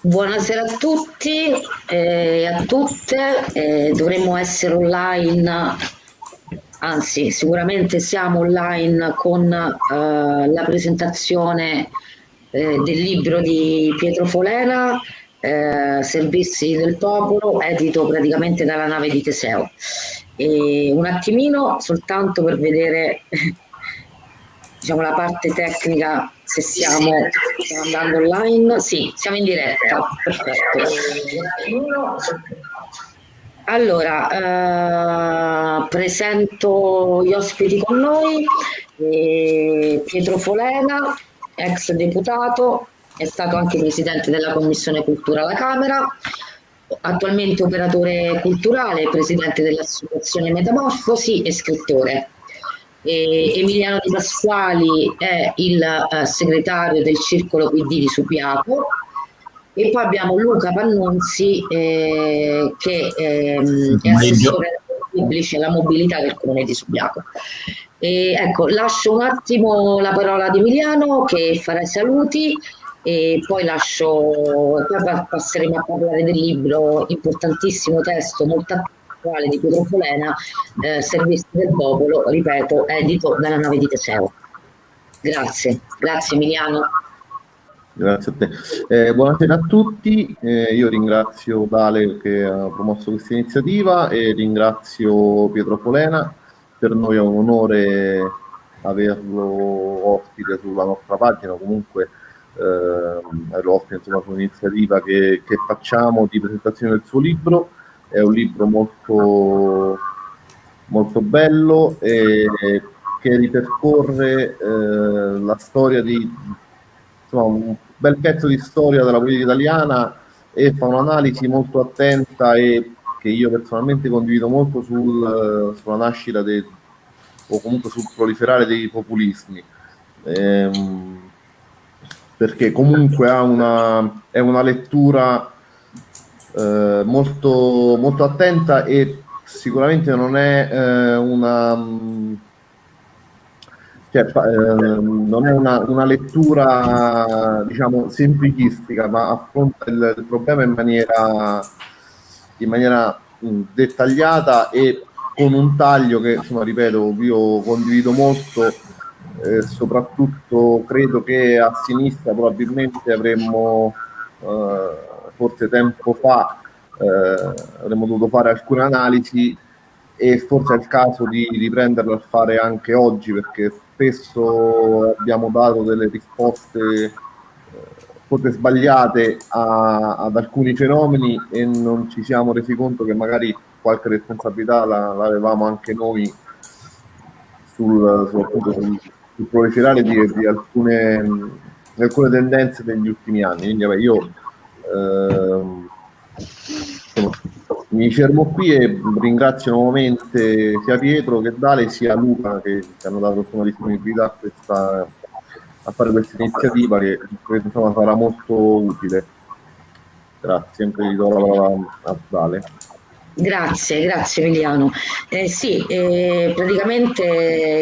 Buonasera a tutti e a tutte, eh, dovremmo essere online, anzi sicuramente siamo online con eh, la presentazione eh, del libro di Pietro Folera, eh, Servizi del Popolo, edito praticamente dalla nave di Teseo. E un attimino soltanto per vedere diciamo, la parte tecnica se siamo, stiamo andando online. Sì, siamo in diretta, perfetto. Allora, eh, presento gli ospiti con noi, eh, Pietro Folena, ex deputato, è stato anche presidente della Commissione Cultura alla Camera, attualmente operatore culturale, presidente dell'Associazione Metamorfosi e scrittore. E Emiliano Di Pasquali è il uh, segretario del Circolo PD di Subiaco e poi abbiamo Luca Pannunzi eh, che ehm, è assessore pubblici alla mobilità del comune di Subiaco. E, ecco, lascio un attimo la parola ad Emiliano che farà i saluti e poi lascio, poi passeremo a parlare del libro, importantissimo testo, molto attuale di Pietro Folena, eh, Servizi del Popolo, ripeto, edito dalla nave di Teseo. Grazie, grazie Emiliano. Grazie a te. Eh, buonasera a tutti, eh, io ringrazio Dale che ha promosso questa iniziativa e ringrazio Pietro Folena, per noi è un onore averlo ospite sulla nostra pagina, comunque eh, ospite insomma, su un'iniziativa che, che facciamo di presentazione del suo libro, è un libro molto, molto bello e che ripercorre eh, la storia di insomma, un bel pezzo di storia della politica italiana e fa un'analisi molto attenta e che io personalmente condivido molto sul, sulla nascita dei, o comunque sul proliferare dei populismi. Ehm, perché comunque una, è una lettura eh, molto, molto attenta e sicuramente non è eh, una cioè, eh, non è una, una, lettura diciamo semplicistica ma affronta il, il problema in maniera, in maniera mh, dettagliata e con un taglio che insomma ripeto io condivido molto eh, soprattutto credo che a sinistra probabilmente avremmo eh, forse tempo fa eh, avremmo dovuto fare alcune analisi e forse è il caso di riprenderlo a fare anche oggi perché spesso abbiamo dato delle risposte eh, forse sbagliate a, ad alcuni fenomeni e non ci siamo resi conto che magari qualche responsabilità la, l'avevamo anche noi sul, sul, sul, sul proliferare di, di, alcune, di, alcune, tendenze degli ultimi anni. Quindi vabbè, io mi fermo qui e ringrazio nuovamente sia Pietro che Dale sia Luca che ci hanno dato insomma, disponibilità a, questa, a fare questa iniziativa che credo insomma, sarà molto utile. Grazie, sempre vi do la parola a Dale. Grazie, grazie Emiliano. Eh, sì, eh, praticamente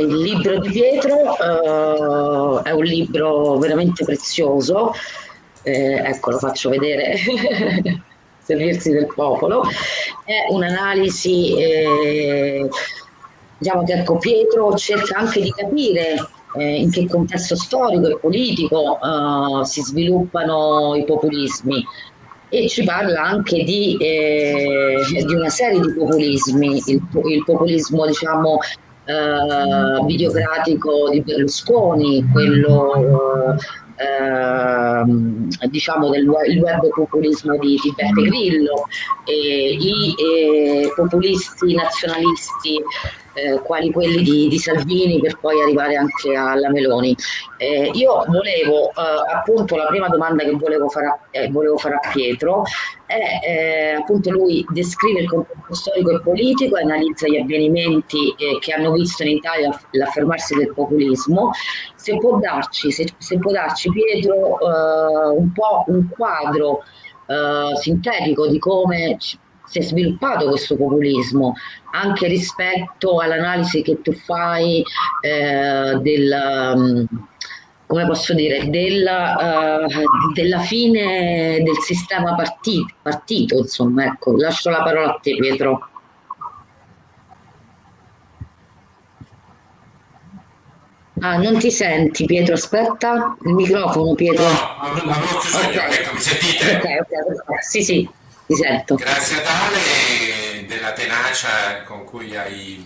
il libro di Pietro eh, è un libro veramente prezioso. Eh, ecco, lo faccio vedere. Servizi del popolo, è un'analisi eh, diciamo che ecco, Pietro cerca anche di capire eh, in che contesto storico e politico eh, si sviluppano i populismi e ci parla anche di, eh, di una serie di populismi, il, il populismo diciamo eh, videocratico di Berlusconi, quello Ehm, diciamo del web populismo di, Beppe Grillo, i eh, populisti nazionalisti eh, quali quelli di, di, Salvini per poi arrivare anche alla Meloni. Eh, io volevo, eh, appunto, la prima domanda che volevo fare a, eh, volevo fare a Pietro è, appunto, lui descrive il contesto storico e politico analizza gli avvenimenti che hanno visto in Italia l'affermarsi del populismo. Se può darci, se, se può darci Pietro, un po' un quadro sintetico di come si è sviluppato questo populismo anche rispetto all'analisi che tu fai eh, del, um, come posso dire, della, uh, della fine del sistema partito, partito, insomma, ecco, lascio la parola a te Pietro. Ah, non ti senti Pietro, aspetta, il microfono Pietro. No, chiuso okay. io, ecco, mi sentite? Ok, ok, ok, sì, sì, ti sento. Grazie a Dale della tenacia con cui hai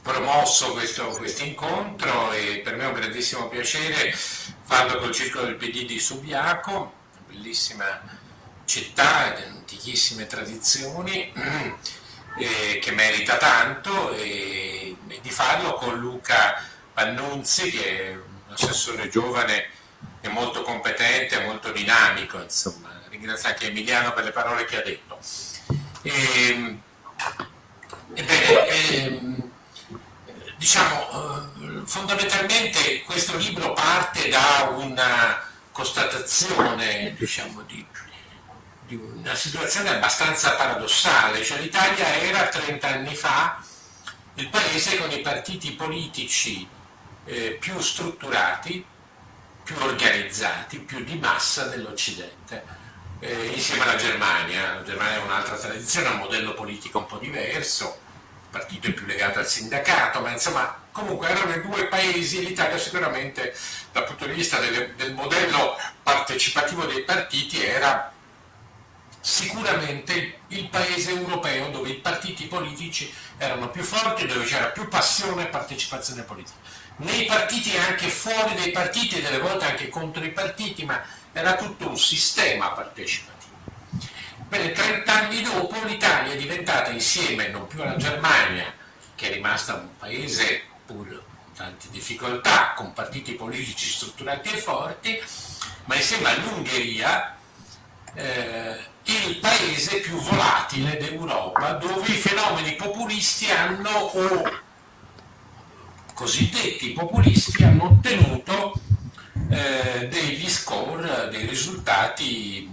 promosso questo quest incontro e per me è un grandissimo piacere farlo col Circolo del PD di Subiaco, bellissima città, di antichissime tradizioni, eh, che merita tanto e, e di farlo con Luca Pannunzi che è un assessore giovane e molto competente, molto dinamico, insomma. Ringrazio anche Emiliano per le parole che ha detto. E, ehm, ebbene, ehm, diciamo, eh, fondamentalmente questo libro parte da una constatazione, diciamo, di, di una situazione abbastanza paradossale, cioè l'Italia era 30 anni fa il paese con i partiti politici eh, più strutturati, più organizzati, più di massa dell'Occidente, eh, insieme alla Germania. La Germania ha un'altra tradizione, ha un modello politico un po' diverso, il partito è più legato al sindacato, ma insomma comunque erano i due paesi, l'Italia sicuramente dal punto di vista delle, del modello partecipativo dei partiti era sicuramente il paese europeo dove i partiti politici erano più forti, dove c'era più passione e partecipazione politica nei partiti anche fuori dai partiti, delle volte anche contro i partiti, ma era tutto un sistema partecipativo. Bene, 30 anni dopo l'Italia è diventata insieme non più alla Germania, che è rimasta un paese pur con tante difficoltà, con partiti politici strutturati e forti, ma insieme all'Ungheria eh, il paese più volatile d'Europa, dove i fenomeni populisti hanno o cosiddetti populisti hanno ottenuto eh, degli score, dei risultati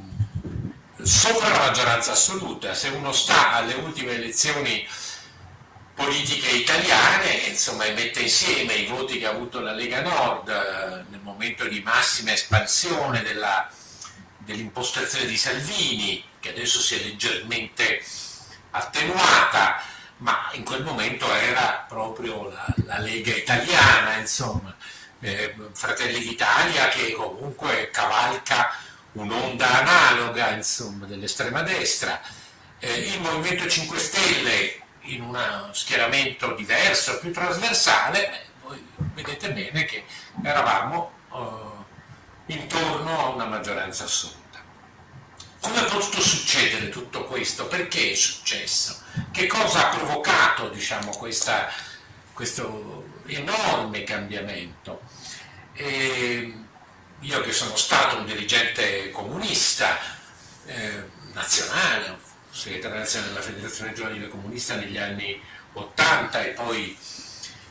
sopra la maggioranza assoluta. Se uno sta alle ultime elezioni politiche italiane, insomma, e mette insieme i voti che ha avuto la Lega Nord eh, nel momento di massima espansione dell'impostazione di Salvini, che adesso si è leggermente attenuata, ma in quel momento era proprio la, la Lega italiana, insomma, eh, Fratelli d'Italia che comunque cavalca un'onda analoga dell'estrema destra, eh, il Movimento 5 Stelle in uno schieramento diverso, più trasversale, voi vedete bene che eravamo eh, intorno a una maggioranza assoluta. Come è potuto succedere tutto questo? Perché è successo? Che cosa ha provocato diciamo, questa, questo enorme cambiamento? E io che sono stato un dirigente comunista eh, nazionale, segretario nazionale della Federazione Giovanile Comunista negli anni 80 e poi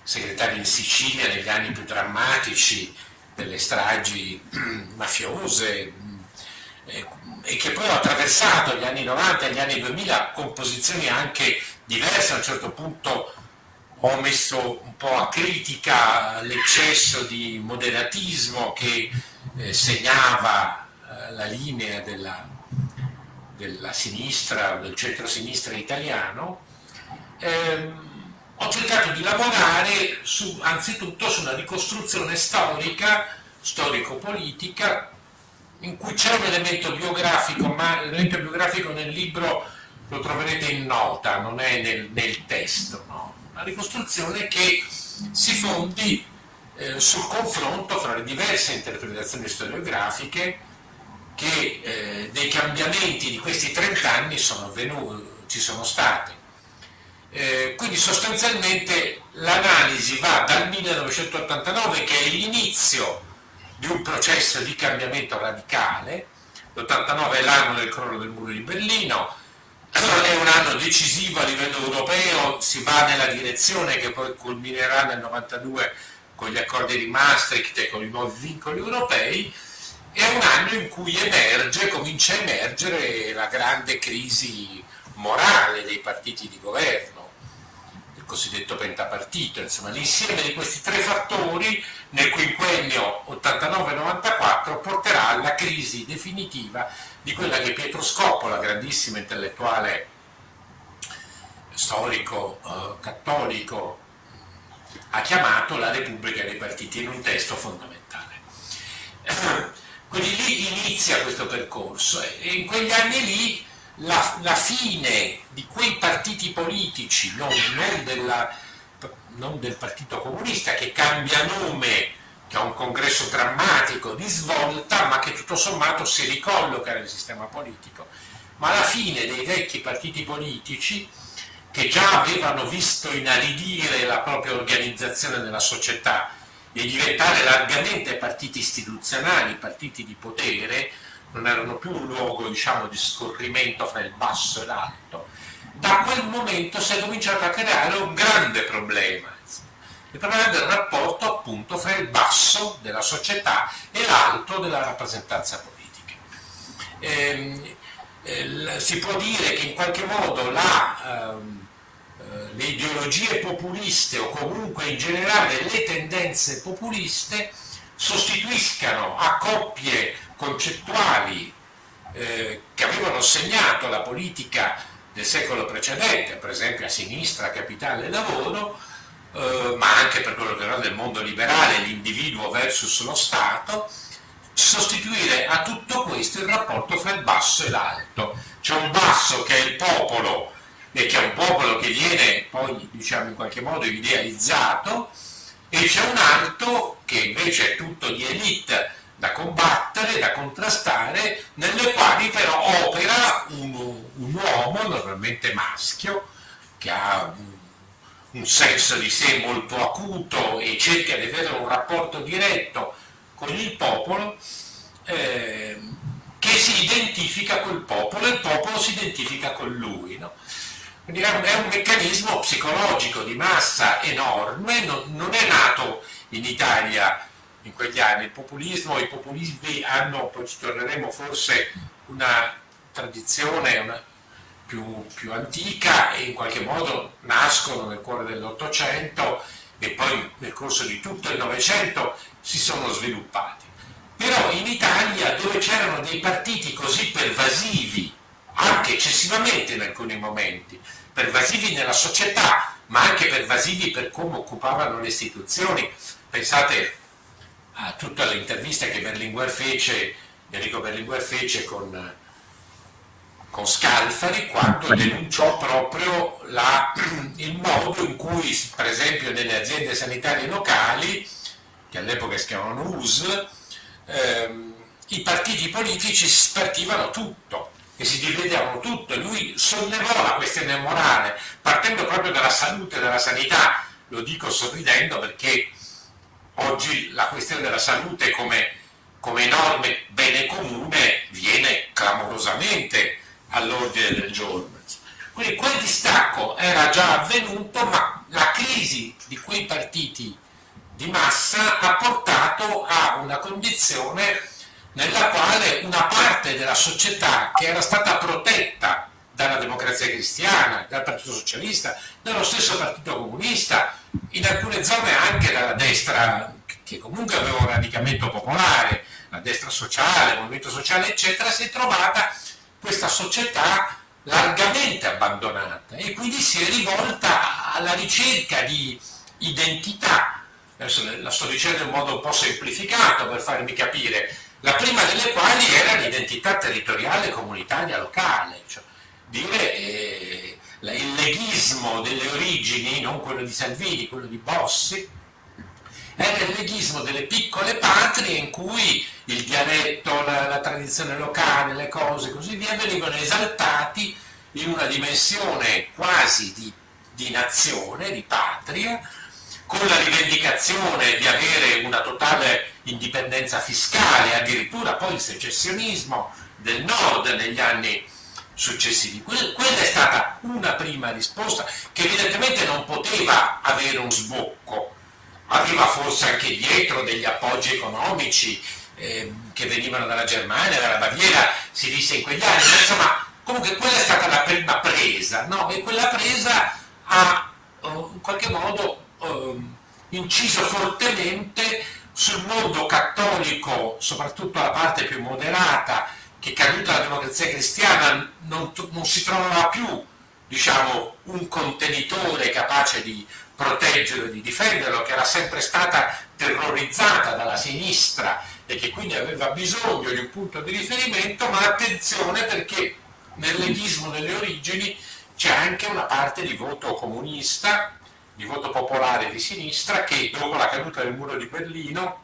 segretario in Sicilia negli anni più drammatici delle stragi mafiose, e che poi ho attraversato gli anni 90 e gli anni 2000 con posizioni anche diverse, a un certo punto ho messo un po' a critica l'eccesso di moderatismo che eh, segnava eh, la linea della, della sinistra, del centro-sinistra italiano. Eh, ho cercato di lavorare su, anzitutto su una ricostruzione storica, storico-politica, in cui c'è un elemento biografico, ma l'elemento biografico nel libro lo troverete in nota, non è nel, nel testo. No? Una ricostruzione che si fondi eh, sul confronto fra le diverse interpretazioni storiografiche che eh, dei cambiamenti di questi 30 anni sono avvenuti, ci sono stati. Eh, quindi sostanzialmente l'analisi va dal 1989 che è l'inizio di un processo di cambiamento radicale. L'89 è l'anno del crollo del muro di Berlino, è un anno decisivo a livello europeo, si va nella direzione che poi culminerà nel 92 con gli accordi di Maastricht e con i nuovi vincoli europei, è un anno in cui emerge, comincia a emergere la grande crisi morale dei partiti di governo, il cosiddetto pentapartito, insomma l'insieme di questi tre fattori nel quinquennio 89-94 porterà alla crisi definitiva di quella che Pietro Scopola, grandissimo intellettuale storico eh, cattolico, ha chiamato la Repubblica dei Partiti in un testo fondamentale. Quindi lì inizia questo percorso e in quegli anni lì la, la fine di quei partiti politici, non, non, della, non del Partito Comunista che cambia nome, che ha un congresso drammatico di svolta, ma che tutto sommato si ricolloca nel sistema politico, ma la fine dei vecchi partiti politici che già avevano visto inaridire la propria organizzazione nella società e diventare largamente partiti istituzionali, partiti di potere, non erano più un luogo diciamo, di scorrimento fra il basso e l'alto, da quel momento si è cominciato a creare un grande problema, il problema del rapporto appunto fra il basso della società e l'alto della rappresentanza politica. Eh, eh, si può dire che in qualche modo la, ehm, eh, le ideologie populiste o comunque in generale le tendenze populiste sostituiscano a coppie concettuali eh, che avevano segnato la politica del secolo precedente, per esempio a sinistra, capitale e lavoro, eh, ma anche per quello che riguarda il mondo liberale, l'individuo versus lo Stato, sostituire a tutto questo il rapporto fra il basso e l'alto. C'è un basso che è il popolo e che è un popolo che viene poi diciamo in qualche modo idealizzato e c'è un alto che invece è tutto di elite da combattere, da contrastare, nelle quali però opera un, un uomo, normalmente maschio, che ha un, un senso di sé molto acuto e cerca di avere un rapporto diretto con il popolo, eh, che si identifica col popolo e il popolo si identifica con lui. No? Quindi è un, è un, meccanismo psicologico di massa enorme, non, non è nato in Italia in quegli anni. Il populismo, i populismi hanno, poi ci torneremo forse, una tradizione una, più, più, antica e in qualche modo nascono nel cuore dell'Ottocento e poi nel corso di tutto il Novecento si sono sviluppati. Però in Italia, dove c'erano dei partiti così pervasivi, anche eccessivamente in alcuni momenti, pervasivi nella società, ma anche pervasivi per come occupavano le istituzioni, pensate a tutte le interviste che Berlinguer fece, Enrico Berlinguer fece con, con Scalfari quando denunciò proprio la, il modo in cui, per esempio, nelle aziende sanitarie locali, che all'epoca si chiamavano US, ehm, i partiti politici spartivano tutto e si dividevano tutto. Lui sollevò la questione morale partendo proprio dalla salute e dalla sanità. Lo dico sorridendo perché oggi la questione della salute come, come enorme bene comune viene clamorosamente all'ordine del giorno. Quindi quel distacco era già avvenuto, ma la crisi di quei partiti di massa ha portato a una condizione nella quale una parte della società che era stata protetta dalla democrazia cristiana, dal Partito Socialista, dallo stesso Partito Comunista, in alcune zone anche dalla destra, che comunque aveva un radicamento popolare, la destra sociale, il movimento sociale, eccetera, si è trovata questa società largamente abbandonata e quindi si è rivolta alla ricerca di identità. Adesso la sto dicendo in modo un po' semplificato per farmi capire, la prima delle quali era l'identità territoriale comunitaria locale, cioè dire eh, il leghismo delle origini, non quello di Salvini, quello di Bossi, era il leghismo delle piccole patrie in cui il dialetto, la, la tradizione locale, le cose e così via venivano esaltati in una dimensione quasi di, di nazione, di patria, con la rivendicazione di avere una totale indipendenza fiscale, addirittura poi il secessionismo del nord negli anni successivi. Quella è stata una prima risposta che evidentemente non poteva avere un sbocco, aveva forse anche dietro degli appoggi economici eh, che venivano dalla Germania, dalla Baviera, si disse in quegli anni, ma insomma Comunque quella è stata la prima presa, no? E quella presa ha uh, in qualche modo uh, inciso fortemente sul mondo cattolico, soprattutto la parte più moderata, che caduta la democrazia cristiana non, non si trovava più diciamo, un contenitore capace di proteggerlo e di difenderlo, che era sempre stata terrorizzata dalla sinistra e che quindi aveva bisogno di un punto di riferimento, ma attenzione perché nel leghismo delle origini c'è anche una parte di voto comunista, di voto popolare di sinistra, che dopo la caduta del muro di Berlino,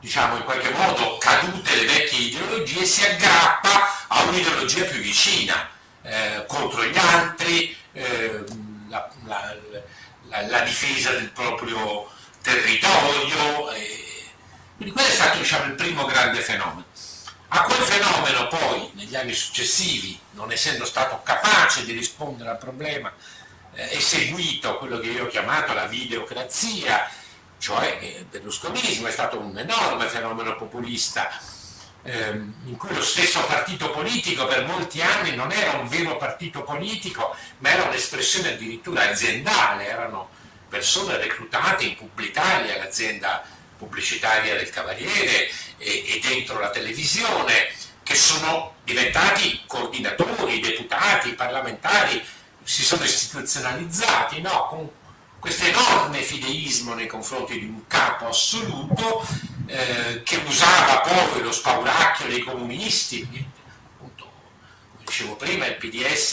diciamo in qualche modo cadute le vecchie ideologie, si aggrappa a un'ideologia più vicina, eh, contro gli altri, eh, la, la, la, la, difesa del proprio territorio. quindi quello è stato diciamo, il primo grande fenomeno. A quel fenomeno poi, negli anni successivi, non essendo stato capace di rispondere al problema, eh, è seguito quello che io ho chiamato la videocrazia, cioè il berlusconismo è stato un enorme fenomeno populista in cui lo stesso partito politico per molti anni non era un vero partito politico, ma era un'espressione addirittura aziendale, erano persone reclutate in Publitalia, l'azienda pubblicitaria del Cavaliere e, e dentro la televisione, che sono diventati coordinatori, deputati, parlamentari, si sono istituzionalizzati no? con questo enorme fideismo nei confronti di un capo assoluto eh, che usava poi lo spauracchio dei comunisti, appunto, come dicevo prima, il PDS,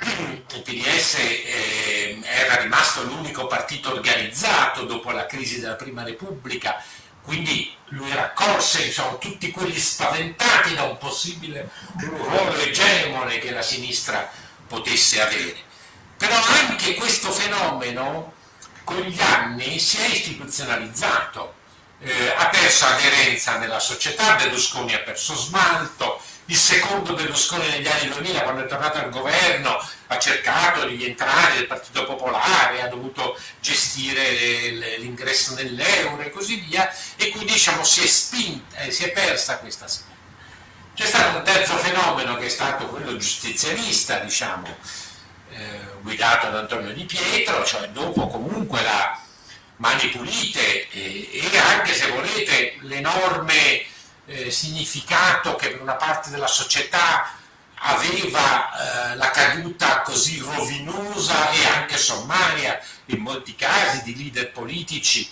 il PDS eh, era rimasto l'unico partito organizzato dopo la crisi della Prima Repubblica, quindi lui raccolse diciamo, tutti quelli spaventati da un possibile ruolo egemone che la sinistra potesse avere. Però anche questo fenomeno con gli anni si è istituzionalizzato, eh, ha perso aderenza nella società, Berlusconi ha perso smalto, il secondo Berlusconi negli anni 2000 quando è tornato al governo ha cercato di entrare nel Partito Popolare, ha dovuto gestire l'ingresso nell'euro e così via e quindi diciamo si è spinta, eh, si è persa questa spinta. C'è stato un terzo fenomeno che è stato quello giustizialista, diciamo, eh, guidato da Antonio Di Pietro, cioè dopo comunque la mani pulite e, e anche se volete l'enorme eh, significato che per una parte della società aveva eh, la caduta così rovinosa e anche sommaria in molti casi di leader politici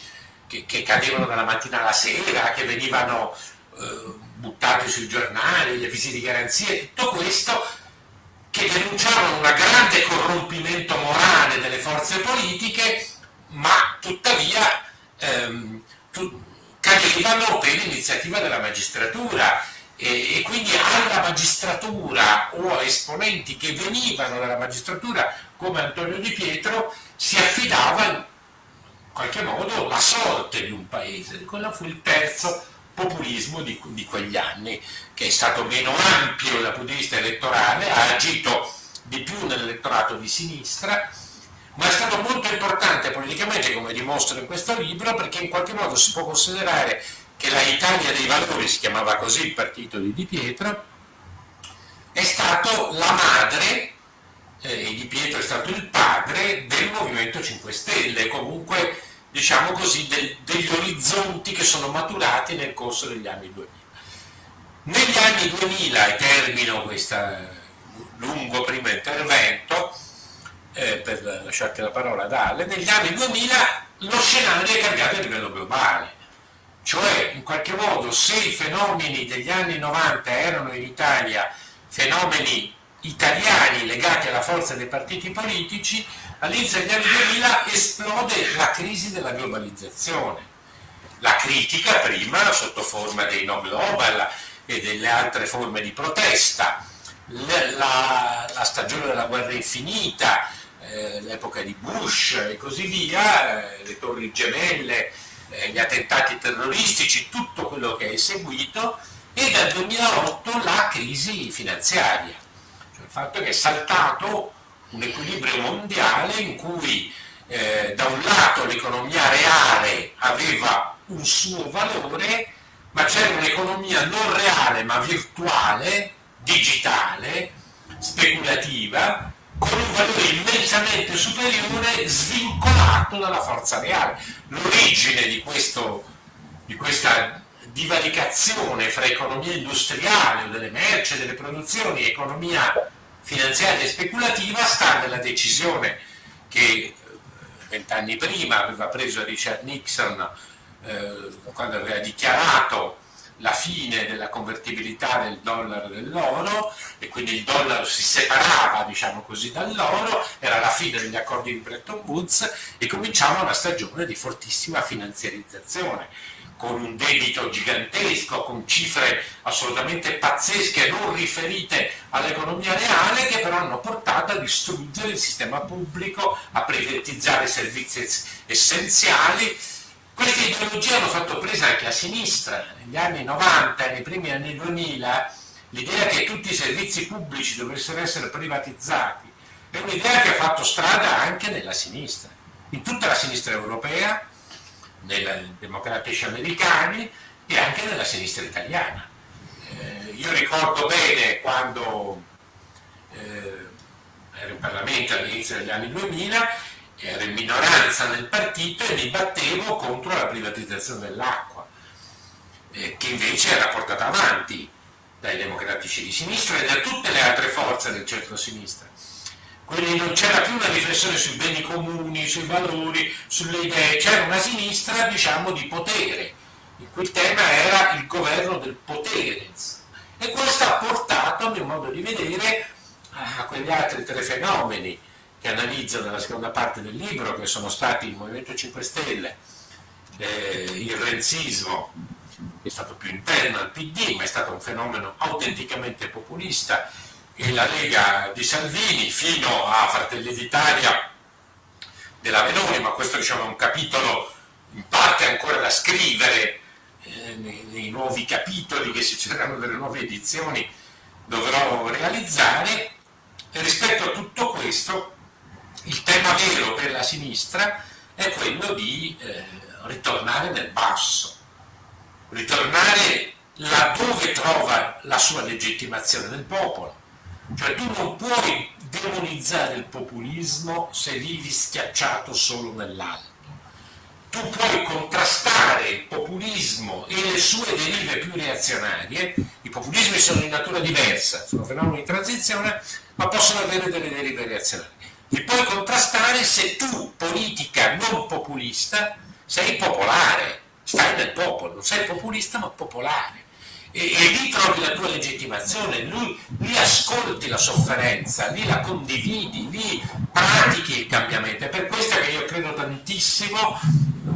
che, che cadevano dalla mattina alla sera, che venivano eh, buttati sui giornali, gli avvisi di garanzia, tutto questo che denunciavano un grande corrompimento morale delle forze politiche ma tuttavia ehm, tu, cadevano per l'iniziativa della magistratura e, e, quindi alla magistratura o a esponenti che venivano dalla magistratura come Antonio Di Pietro si affidava in qualche modo la sorte di un paese. Quello fu il terzo populismo di, di quegli anni, che è stato meno ampio dal punto di vista elettorale, ha agito di più nell'elettorato di sinistra, ma è stato molto importante politicamente, come dimostro in questo libro, perché in qualche modo si può considerare che la Italia dei Valori, si chiamava così il partito di Di Pietro, è stato la madre, eh, Di Pietro è stato il padre del Movimento 5 Stelle, comunque diciamo così, del, degli orizzonti che sono maturati nel corso degli anni 2000. Negli anni 2000, e termino questo lungo primo intervento, eh, per lasciarti la parola ad Ale, negli anni 2000 lo scenario è cambiato a livello globale. Cioè, in qualche modo, se i fenomeni degli anni 90 erano in Italia fenomeni italiani legati alla forza dei partiti politici, all'inizio degli anni 2000 esplode la crisi della globalizzazione. La critica prima sotto forma dei no global e delle altre forme di protesta, la, la stagione della guerra infinita, eh, l'epoca di Bush e così via, eh, le torri gemelle, eh, gli attentati terroristici, tutto quello che è seguito, e dal 2008 la crisi finanziaria, cioè il fatto che è saltato un equilibrio mondiale in cui eh, da un lato l'economia reale aveva un suo valore, ma c'era un'economia non reale ma virtuale digitale, speculativa, con un valore immensamente superiore svincolato dalla forza reale. L'origine di, di questa divaricazione fra economia industriale delle merci, delle produzioni economia finanziaria e speculativa sta nella decisione che eh, vent'anni prima aveva preso Richard Nixon eh, quando aveva dichiarato la fine della convertibilità del dollaro dell'oro e quindi il dollaro si separava diciamo così dall'oro, era la fine degli accordi di Bretton Woods e cominciava una stagione di fortissima finanziarizzazione con un debito gigantesco, con cifre assolutamente pazzesche, non riferite all'economia reale, che però hanno portato a distruggere il sistema pubblico, a privatizzare servizi essenziali. Queste ideologie hanno fatto presa anche a sinistra, negli anni 90 e nei primi anni 2000, l'idea che tutti i servizi pubblici dovessero essere privatizzati è un'idea che ha fatto strada anche nella sinistra, in tutta la sinistra europea, nei democratici americani e anche nella sinistra italiana. Eh, io ricordo bene quando eh, ero in Parlamento all'inizio degli anni 2000, ero in minoranza nel partito e mi battevo contro la privatizzazione dell'acqua, eh, che invece era portata avanti dai democratici di sinistra e da tutte le altre forze del centro-sinistra. Quindi non c'era più una riflessione sui beni comuni, sui valori, sulle idee, c'era una sinistra, diciamo, di potere, in cui il tema era il governo del potere. E questo ha portato, a mio modo di vedere, a quegli altri tre fenomeni che analizzo nella seconda parte del libro, che sono stati il Movimento 5 Stelle, eh, il renzismo, che è stato più interno al PD, ma è stato un fenomeno autenticamente populista, e la Lega di Salvini fino a Fratelli d'Italia della Meloni, ma questo diciamo, è un capitolo in parte ancora da scrivere eh, nei, nuovi capitoli che si cercano delle nuove edizioni dovrò realizzare. E rispetto a tutto questo, il tema vero per la sinistra è quello di eh, ritornare nel basso, ritornare laddove trova la sua legittimazione nel popolo cioè tu non puoi demonizzare il populismo se vivi schiacciato solo nell'alto. Tu puoi contrastare il populismo e le sue derive più reazionarie, i populismi sono di natura diversa, sono fenomeni di transizione, ma possono avere delle derive reazionarie. Li puoi contrastare se tu, politica non populista, sei popolare, stai nel popolo, non sei populista ma popolare e, e, lì trovi la tua legittimazione, lì, lì, ascolti la sofferenza, lì la condividi, lì pratichi il cambiamento. È per questo che io credo tantissimo,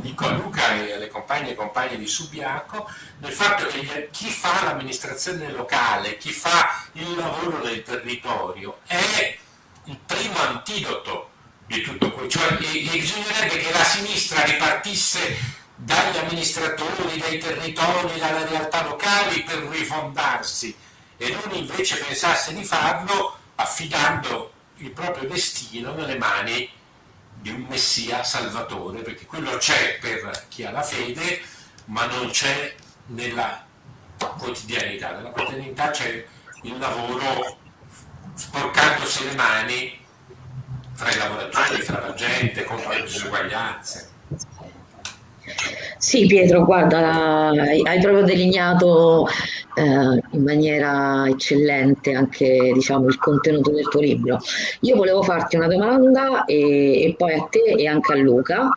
dico a Luca e alle compagne e compagni di Subiaco, nel fatto che chi fa l'amministrazione locale, chi fa il lavoro nel territorio, è il primo antidoto di tutto questo. Cioè, bisognerebbe che la sinistra ripartisse dagli amministratori, dai territori, dalle realtà locali per rifondarsi e non invece pensasse di farlo affidando il proprio destino nelle mani di un messia salvatore, perché quello c'è per chi ha la fede, ma non c'è nella quotidianità. Nella quotidianità c'è il lavoro sporcandosi le mani fra i lavoratori, fra la gente, contro le disuguaglianze. Sì, Pietro, guarda, hai proprio delineato eh, in maniera eccellente anche diciamo, il contenuto del tuo libro. Io volevo farti una domanda e, e poi a te e anche a Luca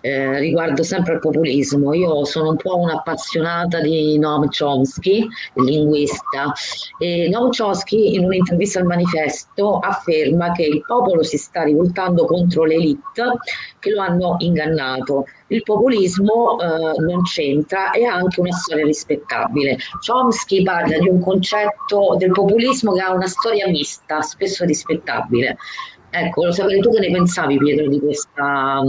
eh, riguardo sempre al populismo. Io sono un po' un'appassionata di Noam Chomsky, linguista, e Noam Chomsky in un'intervista al manifesto afferma che il popolo si sta rivoltando contro l'elite che lo hanno ingannato. Il populismo eh, non c'entra e ha anche una storia rispettabile. Chomsky parla di un concetto del populismo che ha una storia mista, spesso rispettabile. Ecco, lo sapere tu che ne pensavi Pietro di questa,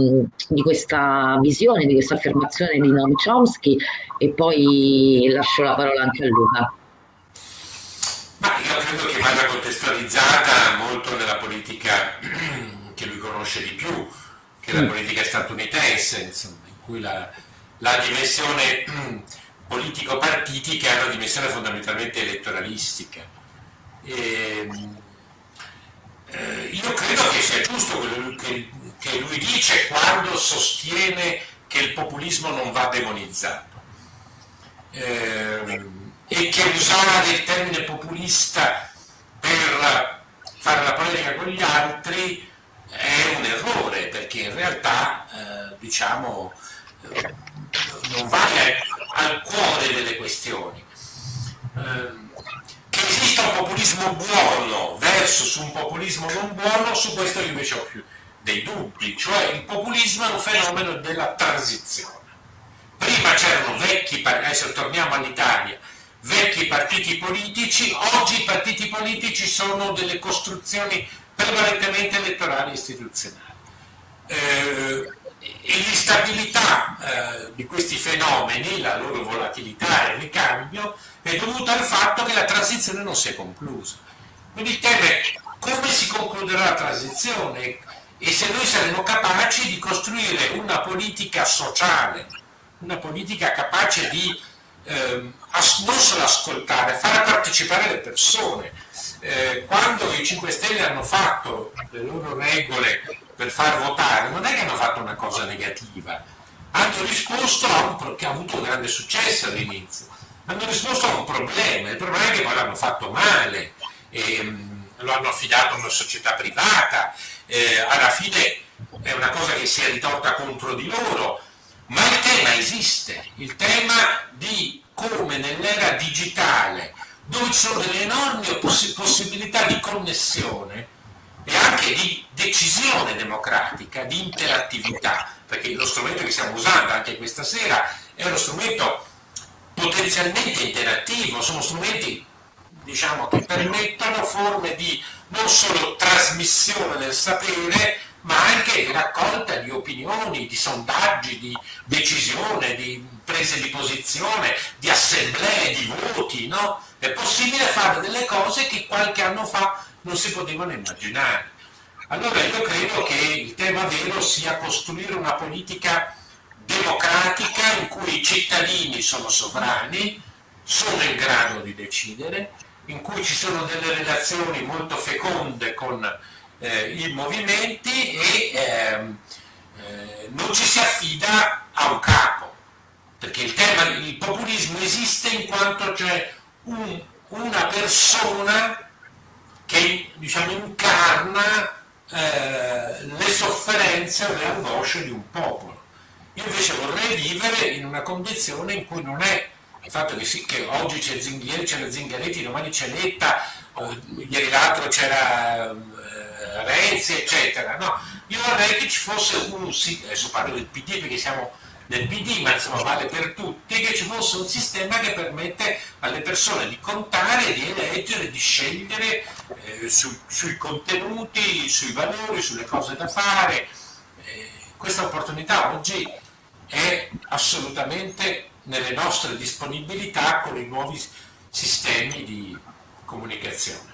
di questa visione, di questa affermazione di Noam Chomsky e poi lascio la parola anche a Luca. Ma io credo che vada contestualizzata molto nella politica che lui conosce di più, che è la mm. politica statunitense, insomma, in cui la, la dimensione politico-partitica è una dimensione fondamentalmente elettoralistica E, eh, io credo che sia giusto quello che, che lui dice quando sostiene che il populismo non va demonizzato eh, e che usare il termine populista per fare la polemica con gli altri è un errore perché in realtà eh, diciamo eh, non va al cuore delle questioni. Eh, esista un populismo buono versus un populismo non buono, su questo io invece ho più dei dubbi, cioè il populismo è un fenomeno della transizione. Prima c'erano vecchi, adesso torniamo all'Italia, vecchi partiti politici, oggi i partiti politici sono delle costruzioni prevalentemente elettorali e istituzionali. Eh, e l'instabilità eh, di questi fenomeni, la loro volatilità e il ricambio, è dovuta al fatto che la transizione non si è conclusa. Quindi il tema è come si concluderà la transizione e se noi saremo capaci di costruire una politica sociale, una politica capace di eh, non solo ascoltare, far partecipare le persone. Eh, quando i 5 Stelle hanno fatto le loro regole per far votare, non è che hanno fatto una cosa negativa, hanno risposto a un pro- che ha avuto grande successo all'inizio, hanno risposto a un problema, il problema è che poi l'hanno fatto male, ehm, lo hanno affidato a una società privata, eh, alla fine è una cosa che si è ritorta contro di loro, ma il tema esiste, il tema di come nell'era digitale, dove ci sono delle enormi poss- possibilità di connessione e anche di decisione democratica, di interattività, perché lo strumento che stiamo usando anche questa sera è uno strumento potenzialmente interattivo, sono strumenti diciamo, che permettono forme di non solo trasmissione del sapere, ma anche raccolta di opinioni, di sondaggi, di decisione, di prese di posizione, di assemblee, di voti, no? È possibile fare delle cose che qualche anno fa non si potevano immaginare. Allora io credo che il tema vero sia costruire una politica democratica in cui i cittadini sono sovrani, sono in grado di decidere, in cui ci sono delle relazioni molto feconde con eh, i movimenti e ehm, eh, non ci si affida a un capo, perché il, tema, il populismo esiste in quanto c'è un, una persona che diciamo, incarna eh, le sofferenze o le angosce di un popolo. Io invece vorrei vivere in una condizione in cui non è il fatto che, sì, che oggi c'è Zinghieri, c'è Zingaretti, domani c'è Letta, eh, ieri l'altro c'era Renzi, eccetera. No, io vorrei che ci fosse un, adesso parlo del PD perché siamo nel PD, ma insomma vale per tutti, che ci fosse un sistema che permette alle persone di contare, di eleggere, di scegliere eh, su, sui contenuti, sui valori, sulle cose da fare. Eh, questa opportunità oggi è assolutamente nelle nostre disponibilità con i nuovi sistemi di comunicazione.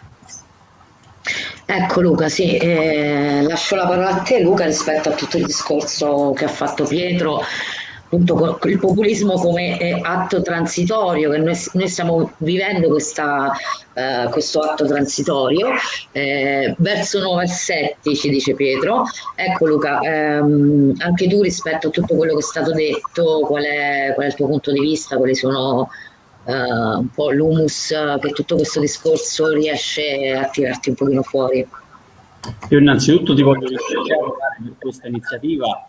Ecco Luca, sì, eh, lascio la parola a te Luca rispetto a tutto il discorso che ha fatto Pietro, appunto il populismo come eh, atto transitorio, che noi, noi stiamo vivendo questa, eh, questo atto transitorio, eh, verso nuovi assetti ci dice Pietro. Ecco Luca, ehm, anche tu rispetto a tutto quello che è stato detto, qual è, qual è il tuo punto di vista, quali sono uh, un po' l'humus che tutto questo discorso riesce a tirarti un pochino fuori. Io innanzitutto ti voglio ringraziare per questa iniziativa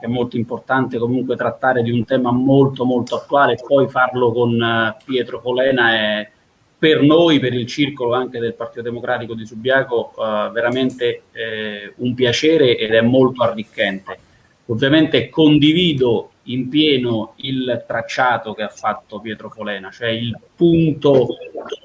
è molto importante comunque trattare di un tema molto molto attuale e poi farlo con uh, Pietro Polena è per noi, per il circolo anche del Partito Democratico di Subiaco, uh, veramente eh, un piacere ed è molto arricchente. Ovviamente condivido in pieno il tracciato che ha fatto Pietro Folena, cioè il punto,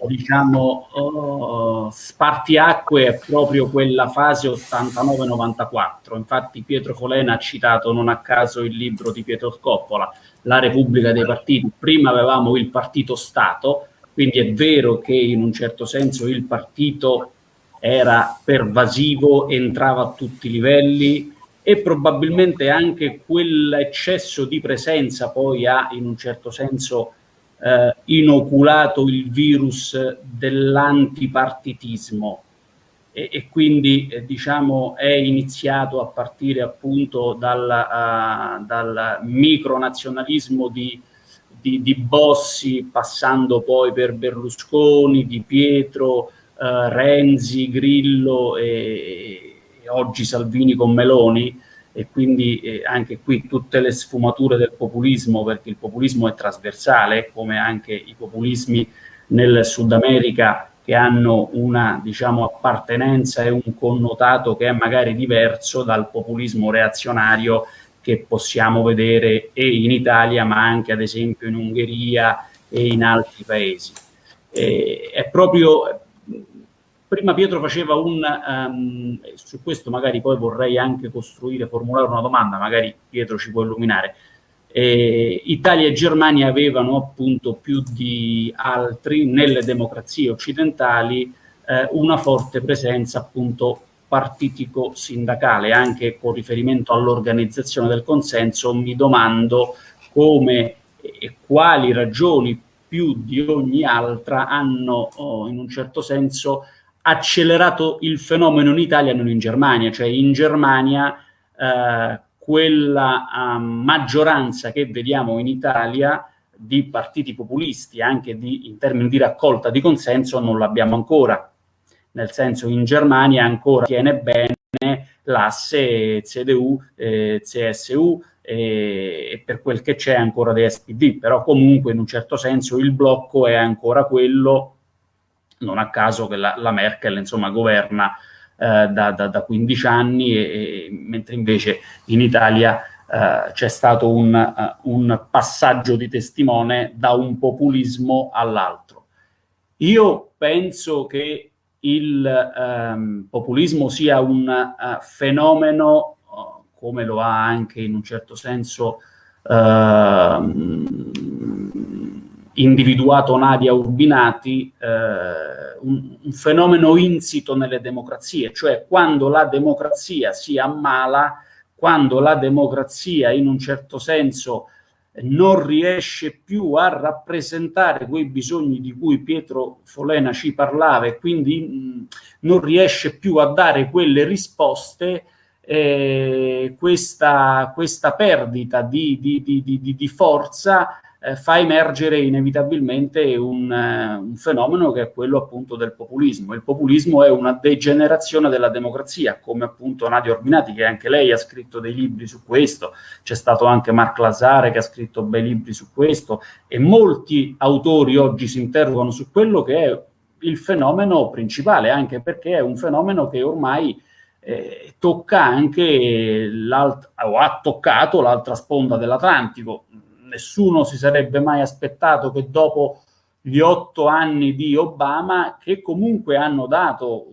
diciamo, uh, spartiacque è proprio quella fase 89-94. Infatti Pietro Folena ha citato non a caso il libro di Pietro Scoppola, La Repubblica dei Partiti. Prima avevamo il partito Stato, quindi è vero che in un certo senso il partito era pervasivo, entrava a tutti i livelli, e probabilmente anche quell'eccesso di presenza poi ha in un certo senso eh, inoculato il virus dell'antipartitismo. E, e quindi eh, diciamo è iniziato a partire appunto dal, uh, dal micronazionalismo di, di, di, Bossi passando poi per Berlusconi, Di Pietro, uh, Renzi, Grillo e, oggi Salvini con Meloni e quindi eh, anche qui tutte le sfumature del populismo perché il populismo è trasversale come anche i populismi nel Sud America che hanno una diciamo, appartenenza e un connotato che è magari diverso dal populismo reazionario che possiamo vedere e in Italia ma anche ad esempio in Ungheria e in altri paesi. E è proprio, prima Pietro faceva un, um, su questo magari poi vorrei anche costruire, formulare una domanda, magari Pietro ci può illuminare, eh, Italia e Germania avevano appunto più di altri nelle democrazie occidentali eh, una forte presenza appunto partitico-sindacale, anche con riferimento all'organizzazione del consenso, mi domando come e quali ragioni più di ogni altra hanno oh, in un certo senso accelerato il fenomeno in Italia e non in Germania, cioè in Germania eh, quella uh, maggioranza che vediamo in Italia di partiti populisti, anche di, in termini di raccolta di consenso, non l'abbiamo ancora. Nel senso, in Germania ancora tiene bene l'asse CDU, eh, CSU eh, e per quel che c'è ancora di SPD, però comunque in un certo senso il blocco è ancora quello, non a caso che la, la Merkel insomma governa eh, da, da, da, 15 anni, e, e, mentre invece in Italia eh, c'è stato un, uh, un, passaggio di testimone da un populismo all'altro. Io penso che il um, populismo sia un uh, fenomeno, uh, come lo ha anche in un certo senso ehm, individuato Nadia Urbinati, eh, un, un, fenomeno insito nelle democrazie, cioè quando la democrazia si ammala, quando la democrazia in un certo senso non riesce più a rappresentare quei bisogni di cui Pietro Folena ci parlava e quindi mh, non riesce più a dare quelle risposte, eh, questa, questa, perdita di, di, di, di forza eh, fa emergere inevitabilmente un, eh, un, fenomeno che è quello appunto del populismo. Il populismo è una degenerazione della democrazia, come appunto Nadia Orbinati, che anche lei ha scritto dei libri su questo, c'è stato anche Marc Lazare che ha scritto bei libri su questo, e molti autori oggi si interrogano su quello che è il fenomeno principale, anche perché è un fenomeno che ormai eh, tocca anche o ha toccato l'altra sponda dell'Atlantico nessuno si sarebbe mai aspettato che dopo gli otto anni di Obama, che comunque hanno dato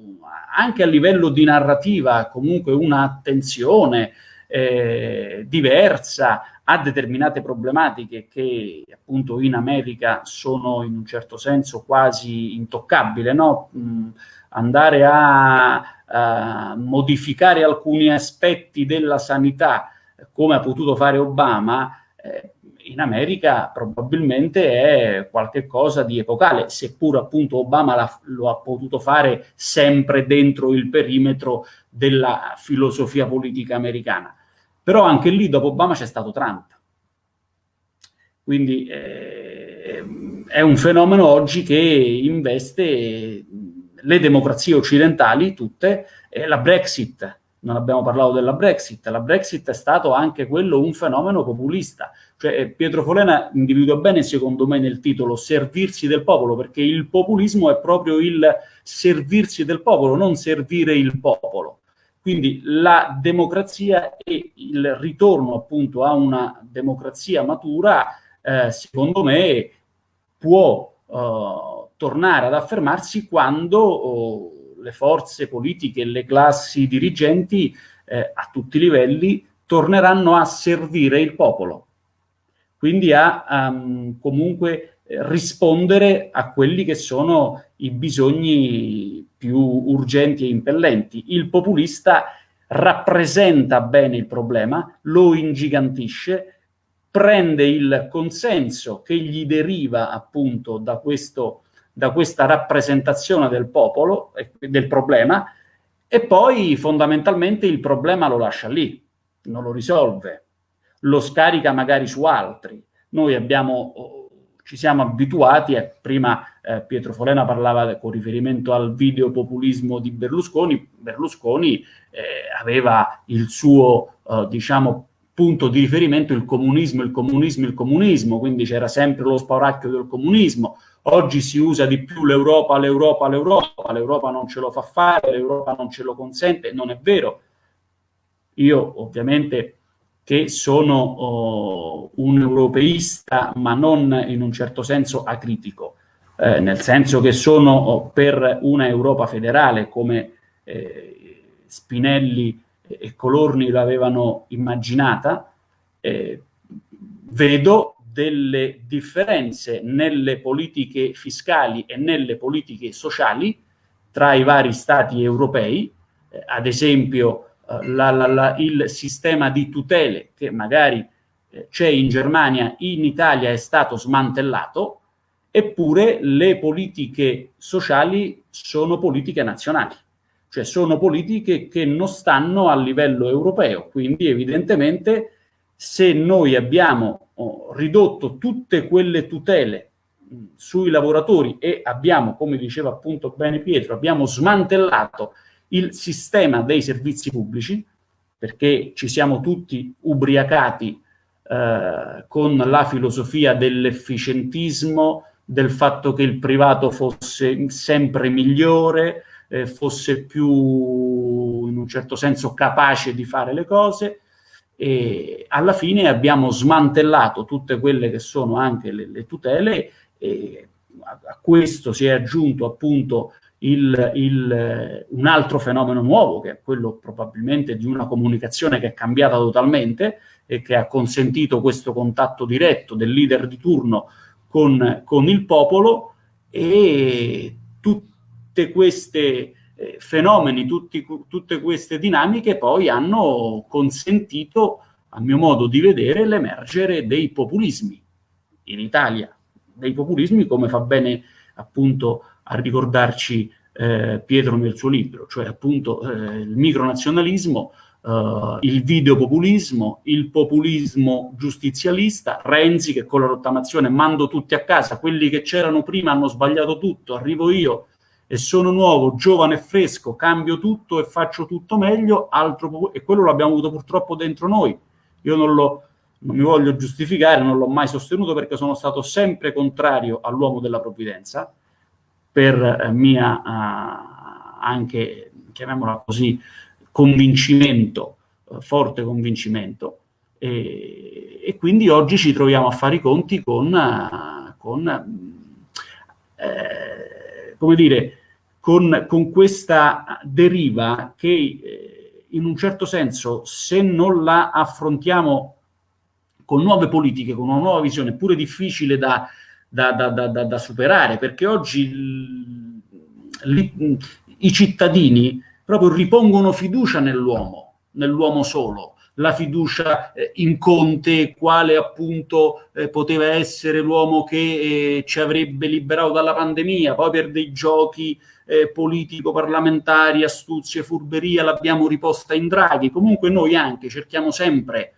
anche a livello di narrativa comunque un'attenzione eh, diversa a determinate problematiche che appunto in America sono in un certo senso quasi intoccabili, no? Mm, andare a, a modificare alcuni aspetti della sanità come ha potuto fare Obama, eh, in America probabilmente è qualcosa di epocale, seppur appunto Obama lo ha potuto fare sempre dentro il perimetro della filosofia politica americana. Però anche lì dopo Obama c'è stato Trump. Quindi eh, è un fenomeno oggi che investe le democrazie occidentali tutte, e la Brexit, non abbiamo parlato della Brexit, la Brexit è stato anche quello un fenomeno populista, cioè, eh, Pietro Folena individua bene, secondo me, nel titolo servirsi del popolo, perché il populismo è proprio il servirsi del popolo, non servire il popolo. Quindi la democrazia e il ritorno appunto a una democrazia matura, eh, secondo me, può eh, tornare ad affermarsi quando oh, le forze politiche le classi dirigenti eh, a tutti i livelli torneranno a servire il popolo quindi a um, comunque rispondere a quelli che sono i bisogni più urgenti e impellenti. Il populista rappresenta bene il problema, lo ingigantisce, prende il consenso che gli deriva appunto da, questo, da questa rappresentazione del popolo, del problema, e poi fondamentalmente il problema lo lascia lì, non lo risolve, lo scarica magari su altri. Noi abbiamo, ci siamo abituati, e prima eh, Pietro Folena parlava con riferimento al videopopulismo di Berlusconi, Berlusconi eh, aveva il suo, eh, diciamo, punto di riferimento il comunismo, il comunismo, il comunismo, quindi c'era sempre lo spauracchio del comunismo. Oggi si usa di più l'Europa, l'Europa, l'Europa, l'Europa non ce lo fa fare, l'Europa non ce lo consente, non è vero. Io ovviamente che sono oh, un europeista, ma non in un certo senso acritico, eh, nel senso che sono oh, per una Europa federale come eh, Spinelli e Colorni l'avevano immaginata, eh, vedo delle differenze nelle politiche fiscali e nelle politiche sociali tra i vari stati europei, eh, ad esempio la, la, la, il sistema di tutele che magari eh, c'è in Germania, in Italia è stato smantellato, eppure le politiche sociali sono politiche nazionali. Cioè sono politiche che non stanno a livello europeo, quindi evidentemente se noi abbiamo oh, ridotto tutte quelle tutele sui lavoratori e abbiamo, come diceva appunto bene Pietro, abbiamo smantellato il sistema dei servizi pubblici, perché ci siamo tutti ubriacati eh, con la filosofia dell'efficientismo, del fatto che il privato fosse sempre migliore, eh, fosse più in un certo senso capace di fare le cose. E alla fine abbiamo smantellato tutte quelle che sono anche le, le tutele e a, a, questo si è aggiunto appunto il, il, un altro fenomeno nuovo che è quello probabilmente di una comunicazione che è cambiata totalmente e che ha consentito questo contatto diretto del leader di turno con, con il popolo e tutti queste eh, fenomeni, tutti, tutte queste dinamiche poi hanno consentito, a mio modo di vedere, l'emergere dei populismi in Italia, dei populismi come fa bene appunto a ricordarci eh, Pietro nel suo libro, cioè appunto eh, il micronazionalismo, Uh, il videopopulismo, il populismo giustizialista, Renzi che con la rottamazione mando tutti a casa, quelli che c'erano prima hanno sbagliato tutto, arrivo io e sono nuovo, giovane e fresco, cambio tutto e faccio tutto meglio, altro, e quello l'abbiamo avuto purtroppo dentro noi. Io non, lo, non mi voglio giustificare, non l'ho mai sostenuto perché sono stato sempre contrario all'uomo della provvidenza, per eh, mia eh, anche, chiamiamola così, convincimento, eh, forte convincimento, e, e, quindi oggi ci troviamo a fare i conti con, con eh, come dire, con, con questa deriva che in un certo senso, se non la affrontiamo con nuove politiche, con una nuova visione, pure difficile da, da, da, da superare, perché oggi li, i cittadini proprio ripongono fiducia nell'uomo, nell'uomo solo, la fiducia eh, in Conte, quale appunto eh, poteva essere l'uomo che eh, ci avrebbe liberato dalla pandemia, poi per dei giochi eh, politico-parlamentari, astuzie, furberia, l'abbiamo riposta in Draghi. Comunque noi anche cerchiamo sempre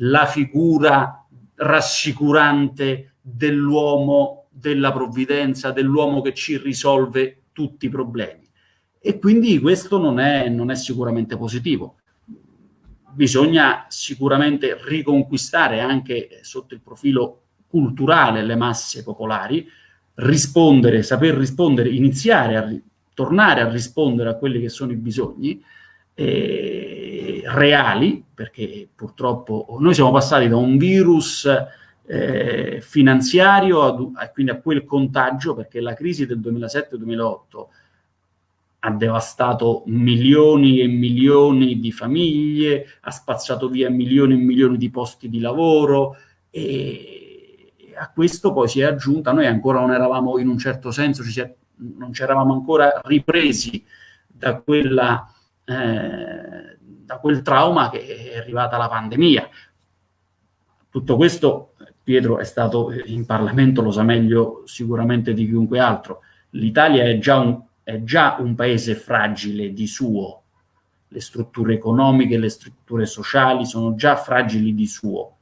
la figura rassicurante dell'uomo della provvidenza, dell'uomo che ci risolve tutti i problemi. E quindi questo non è, non è sicuramente positivo bisogna sicuramente riconquistare anche sotto il profilo culturale le masse popolari, rispondere, saper rispondere, iniziare a tornare a rispondere a quelli che sono i bisogni eh, reali, perché purtroppo noi siamo passati da un virus eh, finanziario, a, quindi a quel contagio, perché la crisi del 2007-2008 ha devastato milioni e milioni di famiglie, ha spazzato via milioni e milioni di posti di lavoro e a questo poi si è aggiunta, noi ancora non eravamo in un certo senso, ci è, non ci eravamo ancora ripresi da, quella, eh, da quel trauma che è arrivata la pandemia. Tutto questo Pietro è stato in Parlamento, lo sa meglio sicuramente di chiunque altro. L'Italia è è già un paese fragile di suo, le strutture economiche, le strutture sociali sono già fragili di suo.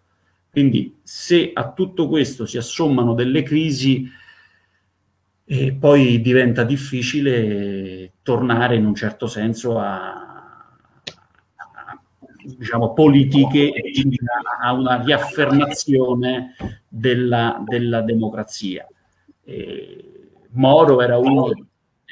Quindi se a tutto questo si assommano delle crisi, eh, poi diventa difficile tornare in un certo senso a, diciamo, politiche e quindi a una riaffermazione della, della democrazia. Eh, Moro era uno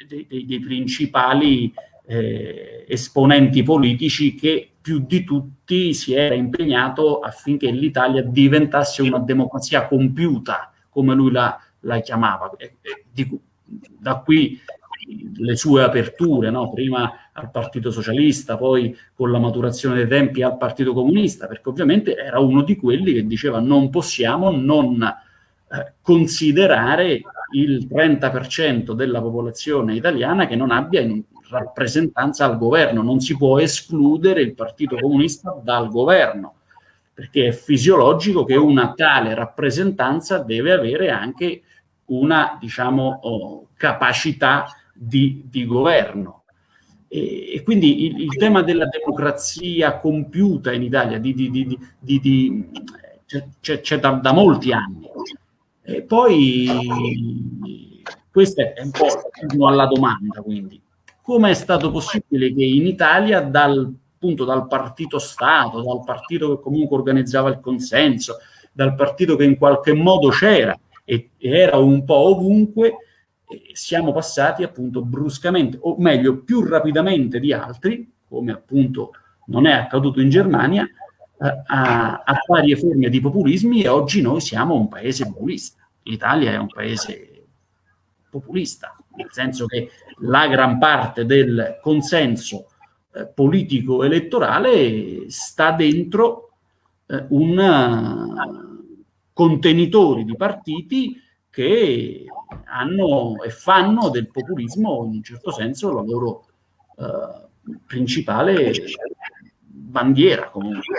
dei, dei, dei principali eh, esponenti politici che più di tutti si era impegnato affinché l'Italia diventasse una democrazia compiuta, come lui la, la chiamava. E, e, di, da qui le sue aperture, no? prima al Partito Socialista, poi con la maturazione dei tempi al Partito Comunista, perché ovviamente era uno di quelli che diceva non possiamo non eh, considerare il 30% della popolazione italiana che non abbia rappresentanza al governo, non si può escludere il Partito Comunista dal governo, perché è fisiologico che una tale rappresentanza deve avere anche una, diciamo, oh, capacità di, di governo. E, e quindi il, il, tema della democrazia compiuta in Italia c'è, da, da, molti anni. E poi questa è un po' alla domanda, quindi. Come è stato possibile che in Italia dal, dal partito Stato, dal partito che comunque organizzava il consenso, dal partito che in qualche modo c'era e era un po' ovunque, siamo passati appunto bruscamente, o meglio più rapidamente di altri, come appunto non è accaduto in Germania, eh, a, a varie forme di populismi e oggi noi siamo un paese populista. L'Italia è un paese populista, nel senso che la gran parte del consenso eh, politico elettorale sta dentro eh, un uh, contenitori di partiti che hanno e fanno del populismo in un certo senso la loro uh, principale bandiera comunque.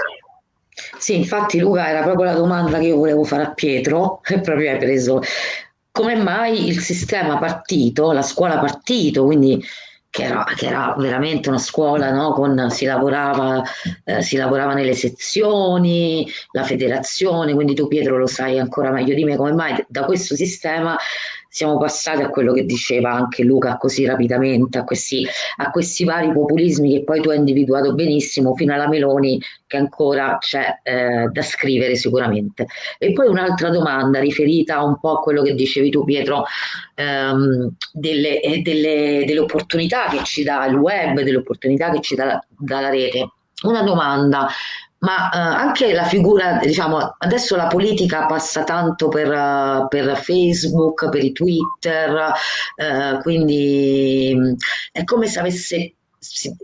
Sì, infatti Luca era proprio la domanda che io volevo fare a Pietro e proprio hai preso come mai il sistema partito, la scuola partito, quindi che era, che era, veramente una scuola, no? Con, si, lavorava, eh, si lavorava nelle sezioni, la federazione, quindi tu Pietro lo sai ancora meglio di me come mai da questo sistema siamo passati a quello che diceva anche Luca così rapidamente, a questi, a questi vari populismi che poi tu hai individuato benissimo, fino alla Meloni che ancora c'è eh, da scrivere sicuramente. E poi un'altra domanda riferita un po' a quello che dicevi tu Pietro, ehm, delle, eh, delle, delle, opportunità che ci dà il web, delle opportunità che ci dà, dà la rete. Una domanda, ma eh, anche la figura, diciamo, adesso la politica passa tanto per, uh, per Facebook, per i Twitter, eh, quindi mm, è come se avesse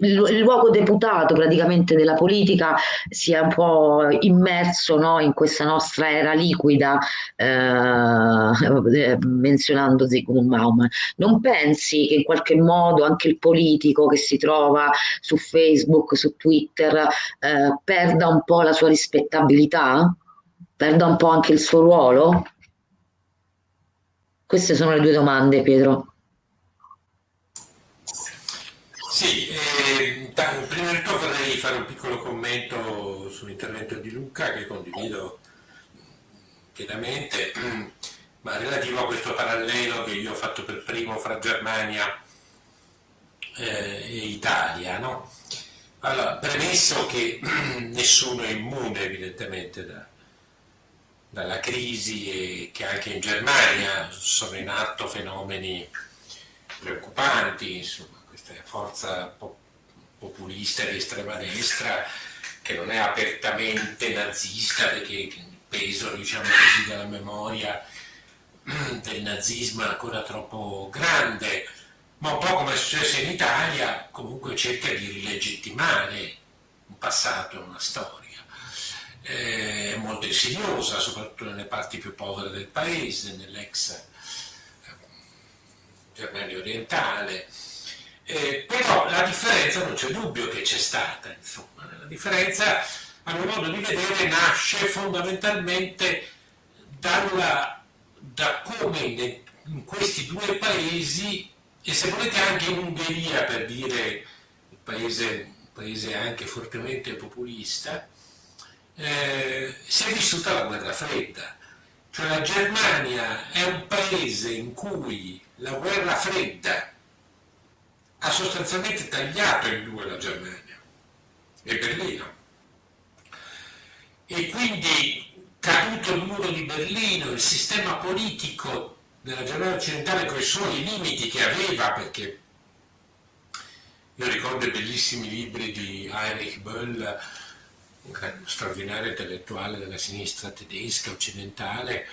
il luogo deputato praticamente della politica sia un po' immerso no, in questa nostra era liquida, eh, menzionando Zygmunt Bauman. Non pensi che in qualche modo anche il politico che si trova su Facebook, su Twitter, eh, perda un po' la sua rispettabilità? Perda un po' anche il suo ruolo? Queste sono le due domande, Pietro. Sì, eh, prima di tutto vorrei fare un piccolo commento sull'intervento di Luca che condivido pienamente, ma relativo a questo parallelo che io ho fatto per primo fra Germania eh, e Italia. No? Allora, premesso che nessuno è immune evidentemente da, dalla crisi e che anche in Germania sono in atto fenomeni preoccupanti, insomma, forza populista di estrema destra che non è apertamente nazista perché il peso diciamo così, della memoria del nazismo è ancora troppo grande, ma un po' come è successo in Italia comunque cerca di rilegittimare un passato e una storia. È molto insidiosa, soprattutto nelle parti più povere del paese, nell'ex eh, Germania orientale, eh, però la differenza non c'è dubbio che c'è stata, insomma, la differenza a mio modo di vedere, nasce fondamentalmente dalla, da come in questi due paesi, e se volete anche in Ungheria, per dire un paese, paese anche fortemente populista, eh, si è vissuta la guerra fredda. Cioè la Germania è un paese in cui la guerra fredda ha sostanzialmente tagliato in due la Germania e Berlino. E quindi caduto il muro di Berlino, il sistema politico della Germania occidentale con i suoi limiti che aveva, perché io ricordo i bellissimi libri di Heinrich Böll, un straordinario intellettuale della sinistra tedesca occidentale,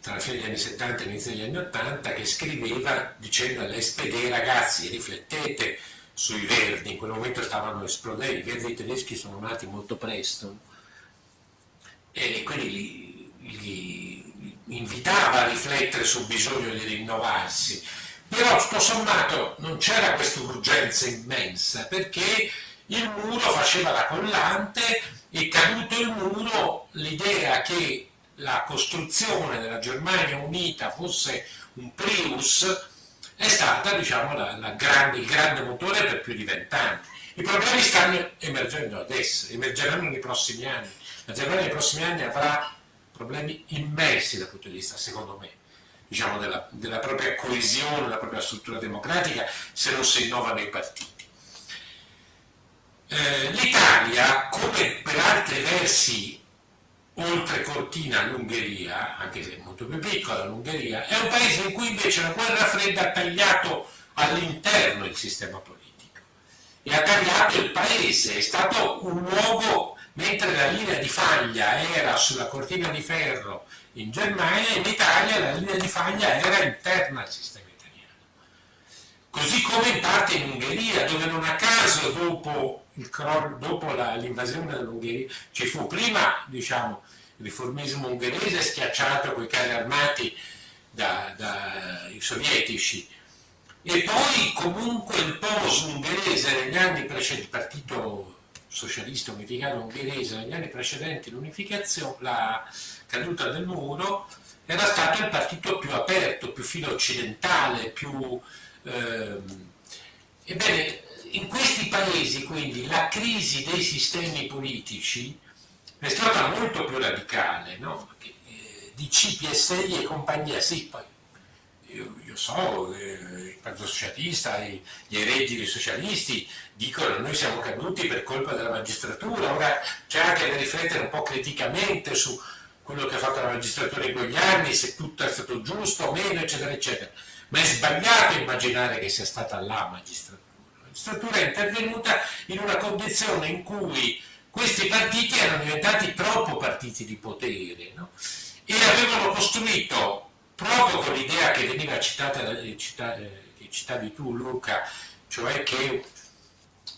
tra la fine degli anni 70 e l'inizio degli anni 80, che scriveva dicendo all'SPD ragazzi riflettete sui verdi, in quel momento stavano esplodendo, i verdi tedeschi sono nati molto presto e quindi li, li invitava a riflettere sul bisogno di rinnovarsi. Però tutto sommato non c'era questa urgenza immensa perché il muro faceva la collante e caduto il muro l'idea che la costruzione della Germania unita fosse un Prius è stata diciamo, la, la grande, il grande motore per più di vent'anni. I problemi stanno emergendo adesso, emergeranno nei prossimi anni. La Germania nei prossimi anni avrà problemi immensi dal punto di vista, secondo me, diciamo, della, della propria coesione, della propria struttura democratica, se non si innovano i partiti. Eh, L'Italia, come per altri versi oltre Cortina l'Ungheria, anche se è molto più piccola l'Ungheria, è un paese in cui invece la guerra fredda ha tagliato all'interno il sistema politico e ha tagliato il paese, è stato un luogo, mentre la linea di faglia era sulla cortina di ferro in Germania, in Italia la linea di faglia era interna al sistema italiano. Così come in parte in Ungheria, dove non a caso dopo l'invasione dell'Ungheria, ci fu prima diciamo, il riformismo ungherese schiacciato con i carri armati dai da sovietici. E poi comunque il polo ungherese negli anni precedenti, il partito socialista unificato ungherese negli anni precedenti l'unificazione, la caduta del muro, era stato il partito più aperto, più filo occidentale, più... Ehm, ebbene, in questi paesi quindi la crisi dei sistemi politici è stata molto più radicale, no? eh, di CPSI e compagnia, sì, poi io, io so, eh, il Partito Socialista, gli eredi dei socialisti dicono noi siamo caduti per colpa della magistratura, ora c'è anche da riflettere un po' criticamente su quello che ha fatto la magistratura in quegli anni, se tutto è stato giusto o meno, eccetera, eccetera. Ma è sbagliato immaginare che sia stata la magistratura struttura è intervenuta in una condizione in cui questi partiti erano diventati troppo partiti di potere no? e avevano costruito, proprio con l'idea che veniva citata, eh, eh, che citavi tu Luca, cioè che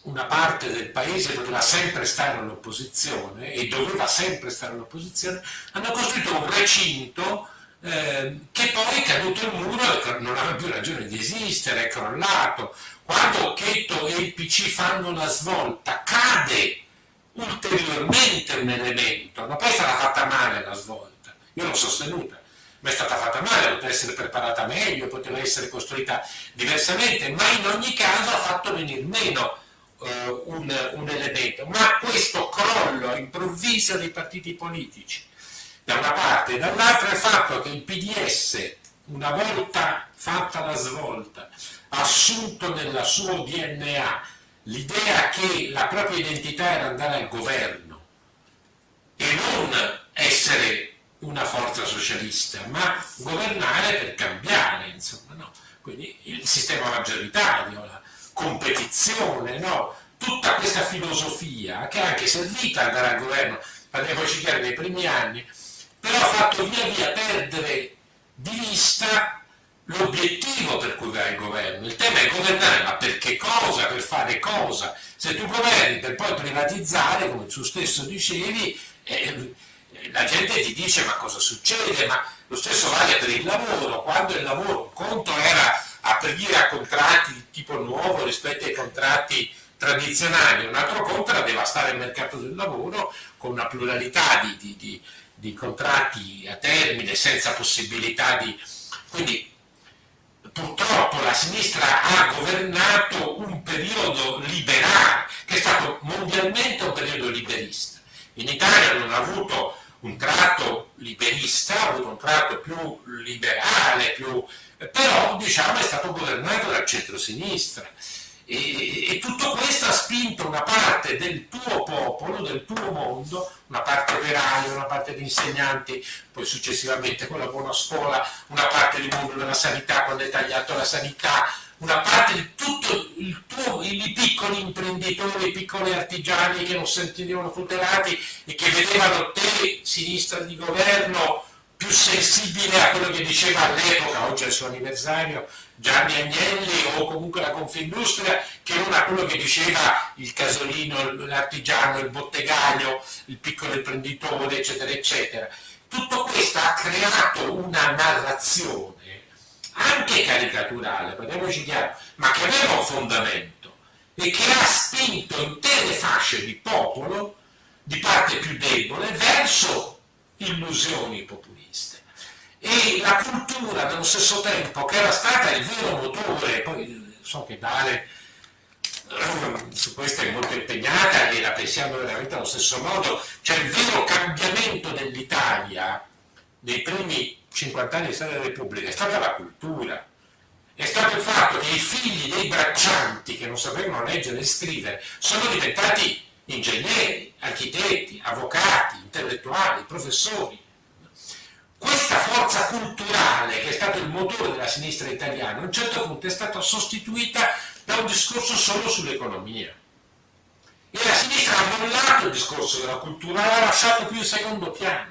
una parte del paese poteva sempre stare all'opposizione e doveva sempre stare all'opposizione, hanno costruito un recinto eh, che poi è caduto il muro e non aveva più ragione di esistere, è crollato, quando Occhetto e il PC fanno la svolta, cade ulteriormente un elemento, ma poi sarà fatta male la svolta, io l'ho sostenuta, ma è stata fatta male, poteva essere preparata meglio, poteva essere costruita diversamente, ma in ogni caso ha fatto venire meno uh, un, un elemento. Ma questo crollo improvviso dei partiti politici, da una parte, dall'altra il fatto che il PDS, una volta fatta la svolta, assunto nel suo DNA l'idea che la propria identità era andare al governo e non essere una forza socialista, ma governare per cambiare, insomma, no? Quindi il sistema maggioritario, la competizione, no? Tutta questa filosofia che è anche servita ad andare al governo, parliamoci chiaro, nei primi anni, però ha fatto via via perdere di vista l'obiettivo per cui va il governo. Il tema è governare, ma per che cosa? Per fare cosa? Se tu governi per poi privatizzare, come tu stesso dicevi, eh, la gente ti dice ma cosa succede? Ma lo stesso vale per il lavoro, quando il lavoro, un conto era aprire a contratti di tipo nuovo rispetto ai contratti tradizionali, un altro conto era devastare il mercato del lavoro con una pluralità di, di, di, di contratti a termine senza possibilità di... Quindi purtroppo la sinistra ha governato un periodo liberale, che è stato mondialmente un periodo liberista. In Italia non ha avuto un tratto liberista, ha avuto un tratto più liberale, più... però diciamo è stato governato dal centro-sinistra. E, e, tutto questo ha spinto una parte del tuo popolo, del tuo mondo, una parte operaia, una parte di insegnanti, poi successivamente con la buona scuola, una parte del mondo della sanità quando hai tagliato la sanità, una parte di tutti i piccoli imprenditori, i piccoli artigiani che non sentivano tutelati e che vedevano te, sinistra di governo, più sensibile a quello che diceva all'epoca, oggi è il suo anniversario, Gianni Agnelli o comunque la Confindustria, che non a quello che diceva il casolino, l'artigiano, il bottegaio, il piccolo imprenditore, eccetera, eccetera. Tutto questo ha creato una narrazione anche caricaturale, parliamoci chiaro, ma che aveva un fondamento e che ha spinto intere fasce di popolo, di parte più debole, verso illusioni populiste. E la cultura nello stesso tempo, che era stata il vero motore, poi so che Dale eh, su questo è molto impegnata e la pensiamo veramente allo stesso modo, cioè il vero cambiamento dell'Italia nei primi 50 anni di storia della Repubblica è stata la cultura, è stato il fatto che i figli dei braccianti che non sapevano leggere e scrivere sono diventati ingegneri, architetti, avvocati, intellettuali, professori. Questa forza culturale che è stato il motore della sinistra italiana a un certo punto è stata sostituita da un discorso solo sull'economia. E la sinistra ha mollato il discorso della cultura, l'ha lasciato più in secondo piano.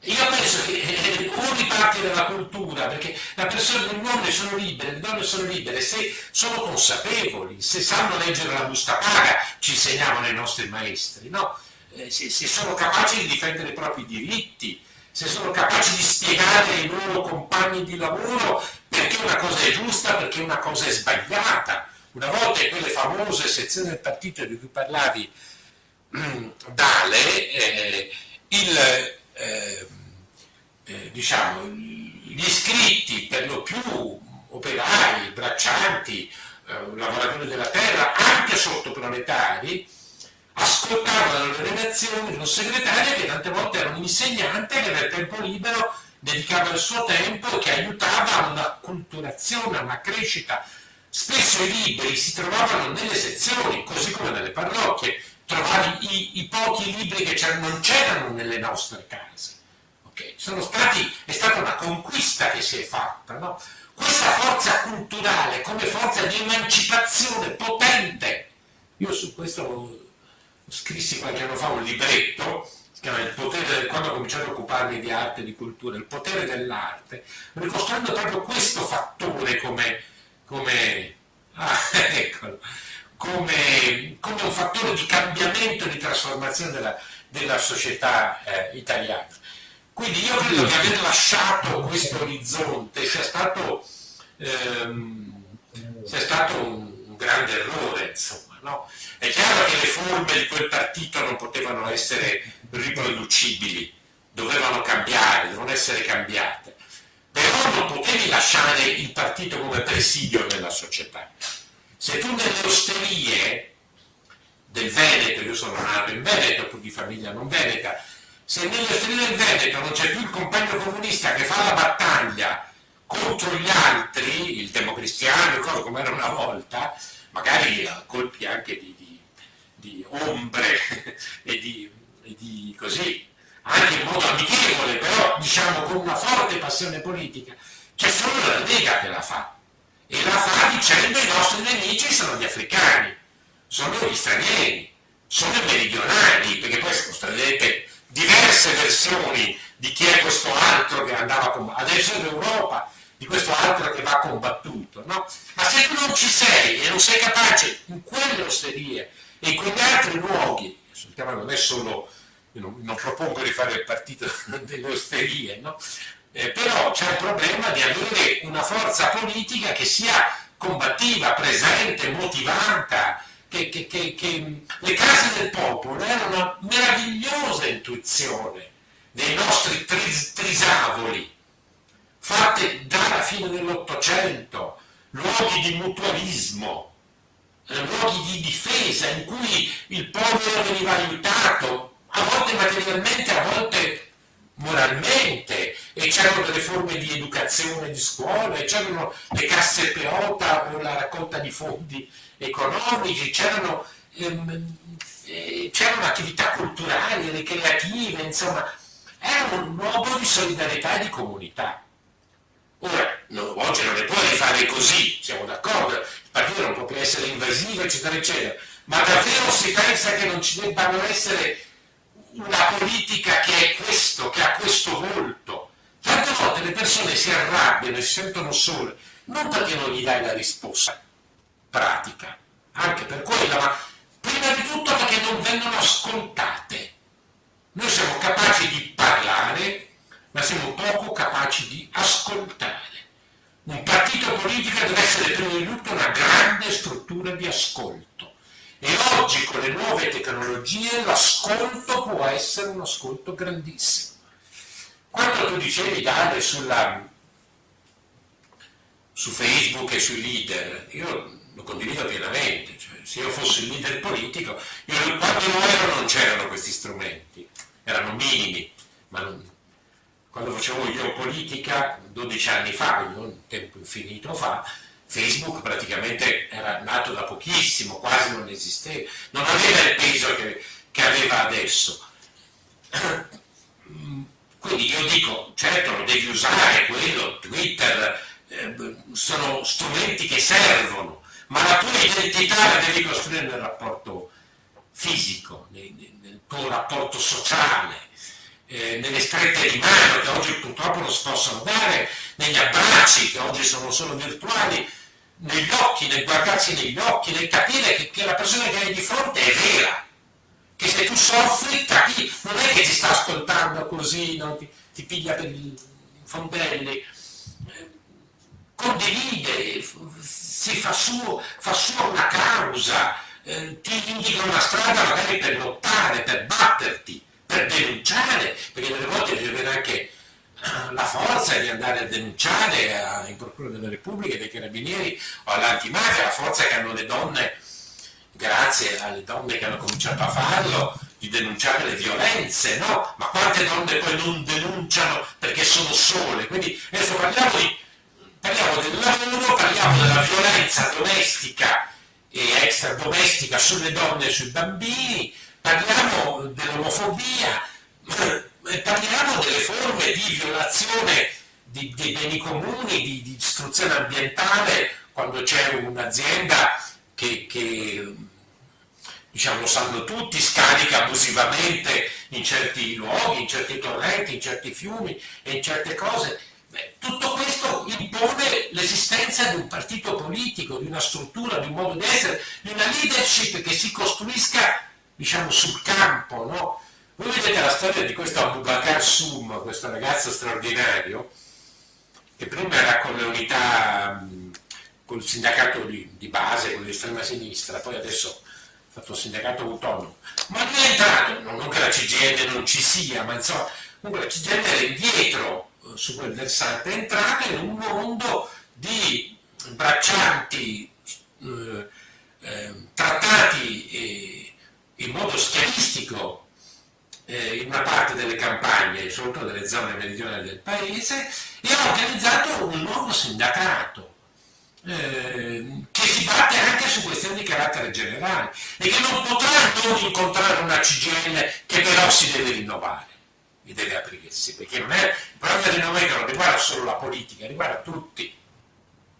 Io penso che eh, o riparte dalla cultura, perché la persona, gli uomini sono liberi, le donne sono libere, se sono consapevoli, se sanno leggere la busta paga, ci insegnavano i nostri maestri, no? Eh, se, se, sono capaci di difendere i propri diritti, se sono capaci di spiegare ai loro compagni di lavoro perché una cosa è giusta, perché una cosa è sbagliata. Una volta in quelle famose sezioni del partito di cui parlavi, mm, Dale, eh, il eh, eh, diciamo, gli iscritti per lo più operai, braccianti, eh, lavoratori della terra, anche sottoproletari, ascoltavano le relazioni di un segretario che tante volte era un insegnante che nel tempo libero dedicava il suo tempo e che aiutava a una culturazione, a una crescita. Spesso i libri si trovavano nelle sezioni, così come nelle parrocchie, trovavi i, i pochi libri che non c'erano nelle nostre case. Okay? Stati, è stata una conquista che si è fatta. No? Questa forza culturale come forza di emancipazione potente, io su questo scrissi qualche anno fa un libretto, potere, quando ho cominciato a occuparmi di arte e di cultura, il potere dell'arte, ricostruendo proprio questo fattore come, come ah, eccolo, come, come un fattore di cambiamento e di trasformazione della, della società eh, italiana. Quindi io credo che aver lasciato questo orizzonte sia stato, ehm, sia stato un, un, grande errore, insomma. No? È chiaro che le forme di quel partito non potevano essere riproducibili, dovevano cambiare, devono essere cambiate, però non potevi lasciare il partito come presidio della società. Se tu nelle osterie del Veneto, io sono nato in Veneto, tu di famiglia non veneta, se nelle osterie del Veneto non c'è più il compagno comunista che fa la battaglia contro gli altri, il democristiano, come era una volta, magari a colpi anche di, di, ombre e di, e di così, anche in modo amichevole, però diciamo con una forte passione politica, c'è solo la Lega che la fa e la fa dicendo i nostri nemici sono gli africani, sono gli stranieri, sono i meridionali, perché poi troverete diverse versioni di chi è questo altro che andava a combattere, adesso è l'Europa, di questo altro che va combattuto, no? Ma se tu non ci sei e non sei capace in quelle osterie e quegli altri luoghi, non è solo, non, non propongo di fare il partito delle osterie, no? eh, però c'è il problema di avere una forza politica che sia combattiva, presente, motivata, che, che, che, che le case del popolo erano una meravigliosa intuizione dei nostri tris, trisavoli, fatte dalla fine dell'Ottocento, luoghi di mutualismo, luoghi di difesa in cui il povero veniva aiutato, a volte materialmente, a volte moralmente, e c'erano delle forme di educazione di scuola, c'erano le casse peota o la raccolta di fondi economici, c'erano, ehm, eh, c'erano attività culturali, ricreative, insomma, era un luogo di solidarietà e di comunità. Ora, no, oggi non ne puoi fare così, siamo d'accordo, partito non può più essere invasivo, eccetera, eccetera, ma davvero si pensa che non ci debbano essere una politica che è questo, che ha questo volto. Tante volte le persone si arrabbiano e si sentono sole, non perché non gli dai la risposta pratica, anche per quella, ma prima di tutto perché non vengono ascoltate. Noi siamo capaci di parlare, ma siamo poco capaci di ascoltare. Un partito politico deve essere prima di tutto una grande struttura di ascolto. E oggi con le nuove tecnologie l'ascolto può essere un ascolto grandissimo. Quando tu dicevi Dale sulla, su Facebook e sui leader, io lo condivido pienamente, cioè, se io fossi il leader politico, io, quando lo ero non c'erano questi strumenti, erano minimi, ma non, quando facevo io politica 12 anni fa, un tempo infinito fa, Facebook praticamente era nato da pochissimo, quasi non esisteva, non aveva il peso che, che aveva adesso. Quindi io dico, certo lo devi usare quello, Twitter, eh, sono strumenti che servono, ma la tua identità la devi costruire nel rapporto fisico, nel, nel tuo rapporto sociale, eh, nelle strette di mano che oggi purtroppo non si possono dare, negli abbracci che oggi sono solo virtuali, negli occhi, nel guardarsi negli occhi, nel capire che, che la persona che hai di fronte è vera, che se tu soffri capi, non è che ti sta ascoltando così, no? ti, ti, piglia per i fondelli, condivide, si fa, suo, fa sua una causa, eh, ti indica una strada magari per lottare, per batterti, per denunciare, perché delle volte devi avere anche eh, la forza di andare a denunciare a, in Procura della Repubblica, dei Carabinieri o all'antimafia, la forza che hanno le donne, grazie alle donne che hanno cominciato a farlo, di denunciare le violenze, no? Ma quante donne poi non denunciano perché sono sole? Quindi adesso parliamo, di, parliamo del lavoro, parliamo della violenza domestica e extradomestica sulle donne e sui bambini, parliamo dell'omofobia, parliamo delle forme di violazione di, dei beni comuni, di, di distruzione ambientale, quando c'è un'azienda che, che diciamo, lo sanno tutti, scarica abusivamente in certi luoghi, in certi torrenti, in certi fiumi e in certe cose. Tutto questo impone l'esistenza di un partito politico, di una struttura, di un modo di essere, di una leadership che si costruisca diciamo, sul campo. No? Voi vedete la storia di questo Abubakar Sum, questo ragazzo straordinario, che prima era con le unità, con il sindacato di, di base, con l'estrema sinistra, poi adesso ha fatto un sindacato autonomo, ma lui è entrato, non che la CGN non ci sia, ma insomma, comunque la CGN era indietro eh, su quel versante, è entrato in un mondo di braccianti, eh, eh, trattati eh, in modo schiavistico eh, in una parte delle campagne, soprattutto delle zone meridionali del paese, e ha organizzato un nuovo sindacato eh, che si batte anche su questioni di carattere generale e che non potrà non incontrare una CGL che però si deve rinnovare e deve aprirsi, perché non è, il problema del non riguarda solo la politica, riguarda tutti.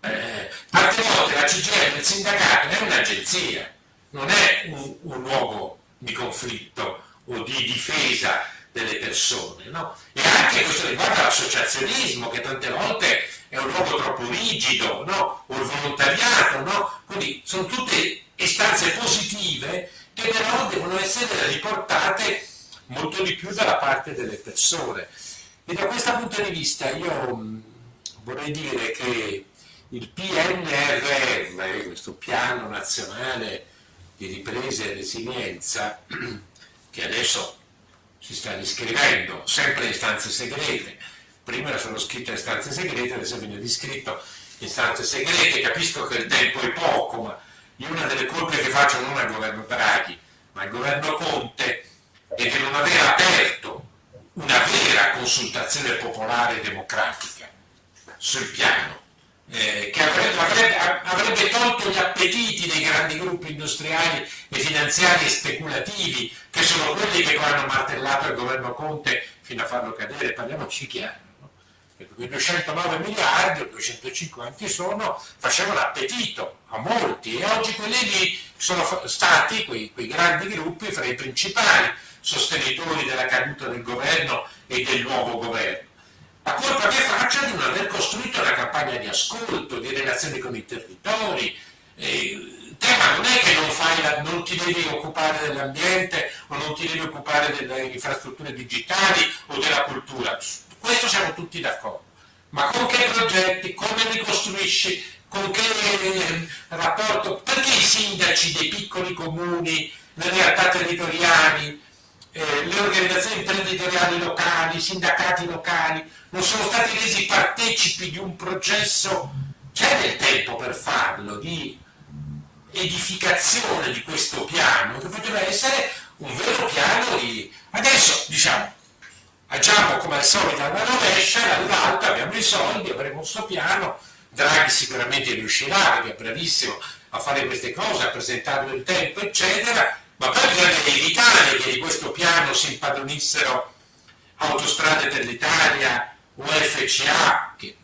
Eh, tante volte la CGL, il sindacato, è un'agenzia, non è un, un luogo di conflitto o di difesa delle persone, no? E anche questo riguarda l'associazionismo, che tante volte è un luogo troppo rigido, no? O il volontariato, no? Quindi sono tutte istanze positive che però devono essere riportate molto di più dalla parte delle persone. E da questo punto di vista io vorrei dire che il PNRR, questo piano nazionale di ripresa e resilienza, che adesso si sta riscrivendo, sempre in stanze segrete, prima era solo scritto in stanze segrete, adesso viene riscritto in stanze segrete, capisco che il tempo è poco, ma io una delle colpe che faccio non al governo Draghi, ma al governo Conte è che non aver aperto una vera consultazione popolare democratica sul piano eh, che avrebbe, avrebbe, avrebbe, tolto gli appetiti dei grandi gruppi industriali e finanziari e speculativi, che sono quelli che poi hanno martellato il governo Conte fino a farlo cadere, parliamoci chiaro. No? Quei 209 miliardi o 250 sono, facevano appetito a molti e oggi quelli lì sono stati, quei, quei grandi gruppi, fra i principali sostenitori della caduta del governo e del nuovo governo la colpa che faccia di non aver costruito una campagna di ascolto, di relazioni con i territori. Il tema non è che non, la, non, ti devi occupare dell'ambiente o non ti devi occupare delle infrastrutture digitali o della cultura, questo siamo tutti d'accordo, ma con che progetti, come li costruisci, con che eh, rapporto, perché i sindaci dei piccoli comuni, le realtà territoriali, eh, le organizzazioni imprenditoriali locali, i sindacati locali, non sono stati resi partecipi di un processo, c'è del tempo per farlo, di edificazione di questo piano, che poteva essere un vero piano di... Adesso, diciamo, agiamo come al solito alla rovescia, dall'alto abbiamo i soldi, avremo questo piano, Draghi sicuramente riuscirà, perché è bravissimo a fare queste cose, a presentarlo in tempo, eccetera, ma poi bisogna evitare che di questo piano si impadronissero autostrade per l'Italia, UFCA che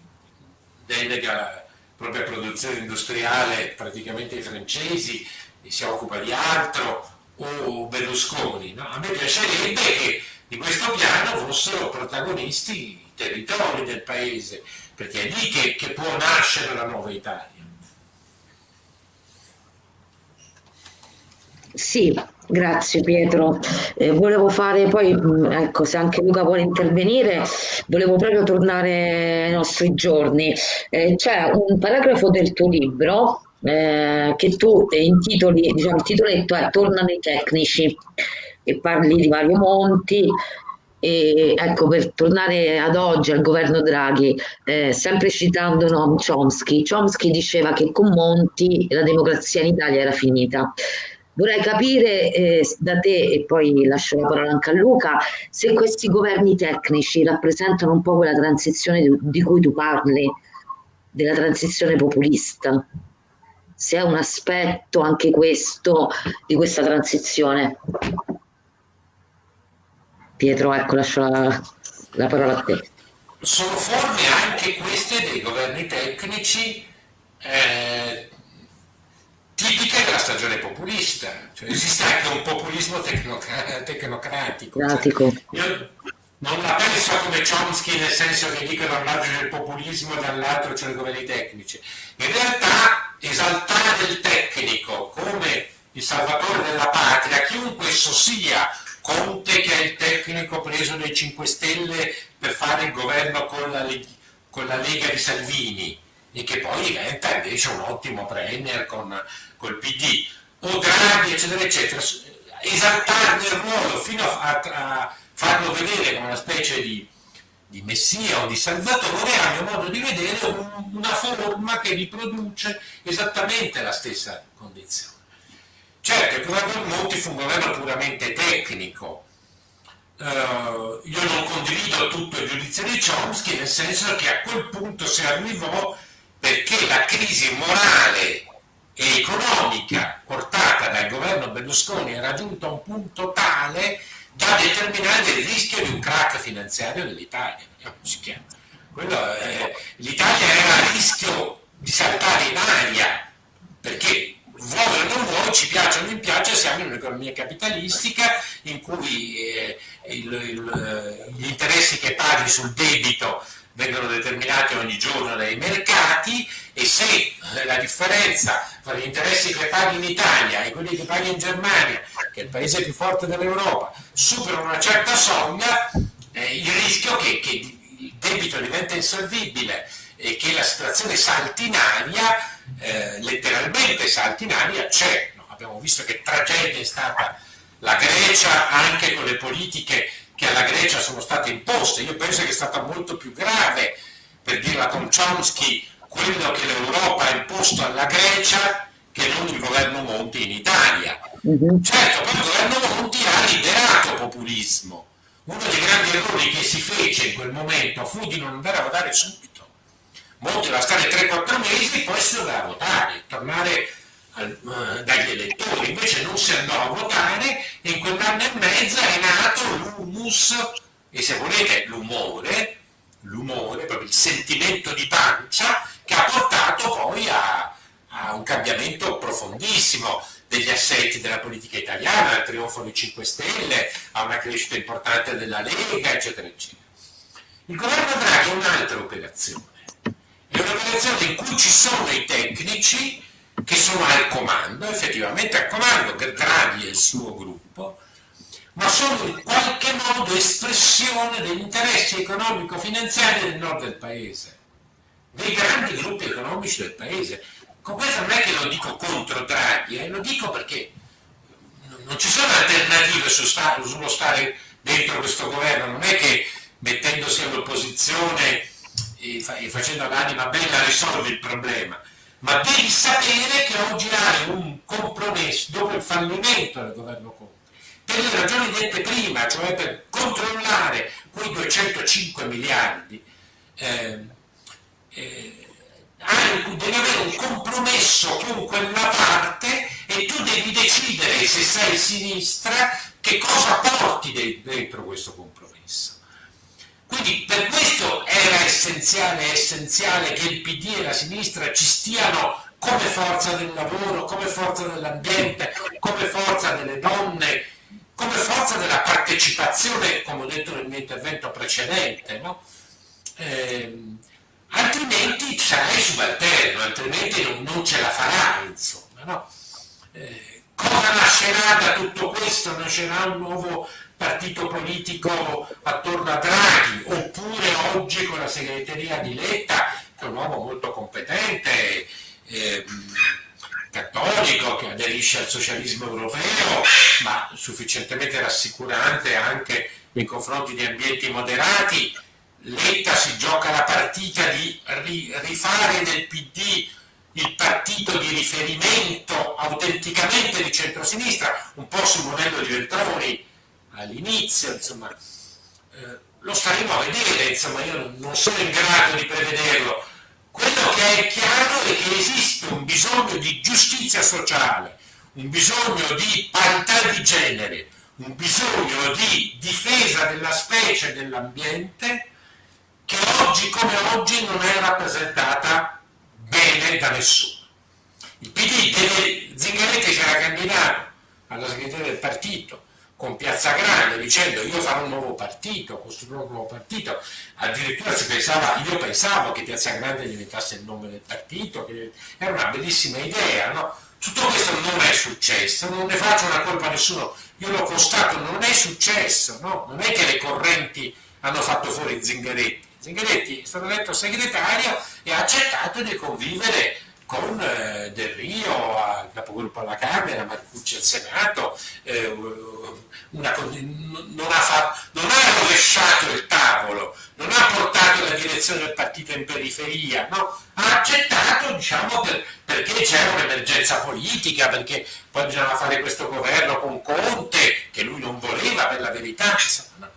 delega la propria produzione industriale praticamente ai francesi e si occupa di altro, o Berlusconi. No? A me piacerebbe che di questo piano fossero protagonisti i territori del paese, perché è lì che, che può nascere la nuova Italia. Sì, Grazie Pietro. Eh, volevo fare poi, mm, ecco, se anche Luca vuole intervenire, volevo proprio tornare ai nostri giorni. Eh, c'è un paragrafo del tuo libro eh, che tu intitoli, diciamo, il titoletto è Tornano i tecnici e parli di Mario Monti. E ecco, per tornare ad oggi al governo Draghi, eh, sempre citando Noam Chomsky, Chomsky diceva che con Monti la democrazia in Italia era finita. Vorrei capire eh, da te, e poi lascio la parola anche a Luca, se questi governi tecnici rappresentano un po' quella transizione di, cui tu parli, della transizione populista, se è un aspetto anche questo di questa transizione. Pietro, ecco, lascio la, la parola a te. Sono forme anche queste dei governi tecnici eh, tipiche della stagione populista, cioè esiste anche un populismo tecnoc- tecnocratico. Cioè, io non la penso come Chomsky nel senso che dico da un lato c'è il populismo e dall'altro c'è i governi tecnici. In realtà esaltare il tecnico come il salvatore della patria, chiunque esso sia, Conte che è il tecnico preso dai 5 Stelle per fare il governo con la, con la Lega di Salvini, e che poi diventa invece un ottimo premier con col PD, o Draghi, eccetera, eccetera, esaltarne il ruolo fino a, a farlo vedere come una specie di, di, messia o di salvatore, a mio modo di vedere, un, una forma che riproduce esattamente la stessa condizione. Certo, il governo Monti fu un governo puramente tecnico, Uh, io non condivido tutto il giudizio di Chomsky nel senso che a quel punto si arrivò perché la crisi morale e economica portata dal governo Berlusconi è raggiunta un punto tale da determinare il rischio di un crack finanziario dell'Italia. L'Italia era a rischio di saltare in aria perché vuoi o non vuoi, ci piace o non piace, siamo in un'economia capitalistica in cui eh, il, il, gli interessi che paghi sul debito vengono determinati ogni giorno dai mercati e se eh, la differenza tra gli interessi che paghi in Italia e quelli che paghi in Germania, che è il paese più forte dell'Europa, superano una certa soglia, eh, il rischio che, che il debito diventa insolvibile e che la situazione saltinaria, eh, letteralmente saltinaria, c'è. No? Abbiamo visto che tragedia è stata la Grecia anche con le politiche che alla Grecia sono state imposte. Io penso che è stata molto più grave, per dirla con Chomsky, quello che l'Europa ha imposto alla Grecia che non il governo Monti in Italia. Uh-huh. Certo, poi il governo Monti ha liberato populismo. Uno dei grandi errori che si fece in quel momento fu di non andare a votare subito Monti doveva stare 3-4 mesi e poi si doveva votare, tornare dagli elettori, invece non si andò a votare e in quell'anno e mezzo è nato l'humus e se volete l'umore, l'umore, proprio il sentimento di pancia che ha portato poi a, a un cambiamento profondissimo degli assetti della politica italiana, al trionfo dei 5 Stelle, a una crescita importante della Lega, eccetera, eccetera. Il governo Draghi è un'altra operazione è un'organizzazione in cui ci sono i tecnici che sono al comando, effettivamente al comando, Draghi e il suo gruppo, ma sono in qualche modo espressione degli interessi economico-finanziari del nord del paese, dei grandi gruppi economici del paese. Con questo non è che lo dico contro Draghi, eh, lo dico perché non ci sono alternative su stare, sullo stare dentro questo governo, non è che mettendosi all'opposizione e, fa, e facendo l'anima bella risolvi il problema, ma devi sapere che oggi hai un compromesso dopo il fallimento del governo Conte, per le ragioni dette prima, cioè per controllare quei 205 miliardi, eh, eh, devi avere un compromesso con quella parte e tu devi decidere se sei sinistra che cosa porti dentro questo compromesso. Quindi per questo era essenziale, essenziale che il PD e la sinistra ci stiano come forza del lavoro, come forza dell'ambiente, come forza delle donne, come forza della partecipazione, come ho detto nel mio intervento precedente. No? Eh, altrimenti sarai subalterno, altrimenti non, non, ce la farai, insomma. No? Eh, cosa nascerà da tutto questo? Nascerà un nuovo partito politico attorno a Draghi, oppure oggi con la segreteria di Letta, che è un uomo molto competente, eh, cattolico, che aderisce al socialismo europeo, ma sufficientemente rassicurante anche nei confronti di ambienti moderati. Letta si gioca la partita di rifare del PD il partito di riferimento autenticamente di centrosinistra, un po' sul modello di Veltroni, all'inizio, insomma, eh, lo staremo a vedere, insomma, io non sono in grado di prevederlo. Quello che è chiaro è che esiste un bisogno di giustizia sociale, un bisogno di parità di genere, un bisogno di difesa della specie e dell'ambiente che oggi come oggi non è rappresentata bene da nessuno. Il PD deve, Zingaretti si era candidato alla segreteria del partito, con Piazza Grande dicendo io farò un nuovo partito, costruirò un nuovo partito, addirittura si pensava, io pensavo che Piazza Grande diventasse il nome del partito, che era una bellissima idea, no? Tutto questo non è successo, non ne faccio una colpa a nessuno, io l'ho constato, non è successo, no? Non è che le correnti hanno fatto fuori Zingaretti, Zingaretti è stato eletto segretario e ha accettato di convivere con eh, Del Rio, al capogruppo alla Camera, Marcucci al Senato, eh, una, non, ha fatto, non, ha rovesciato il tavolo, non ha portato la direzione del partito in periferia, no? ha accettato diciamo, per, perché c'era un'emergenza politica, perché poi bisognava fare questo governo con Conte, che lui non voleva per la verità. Insomma, no?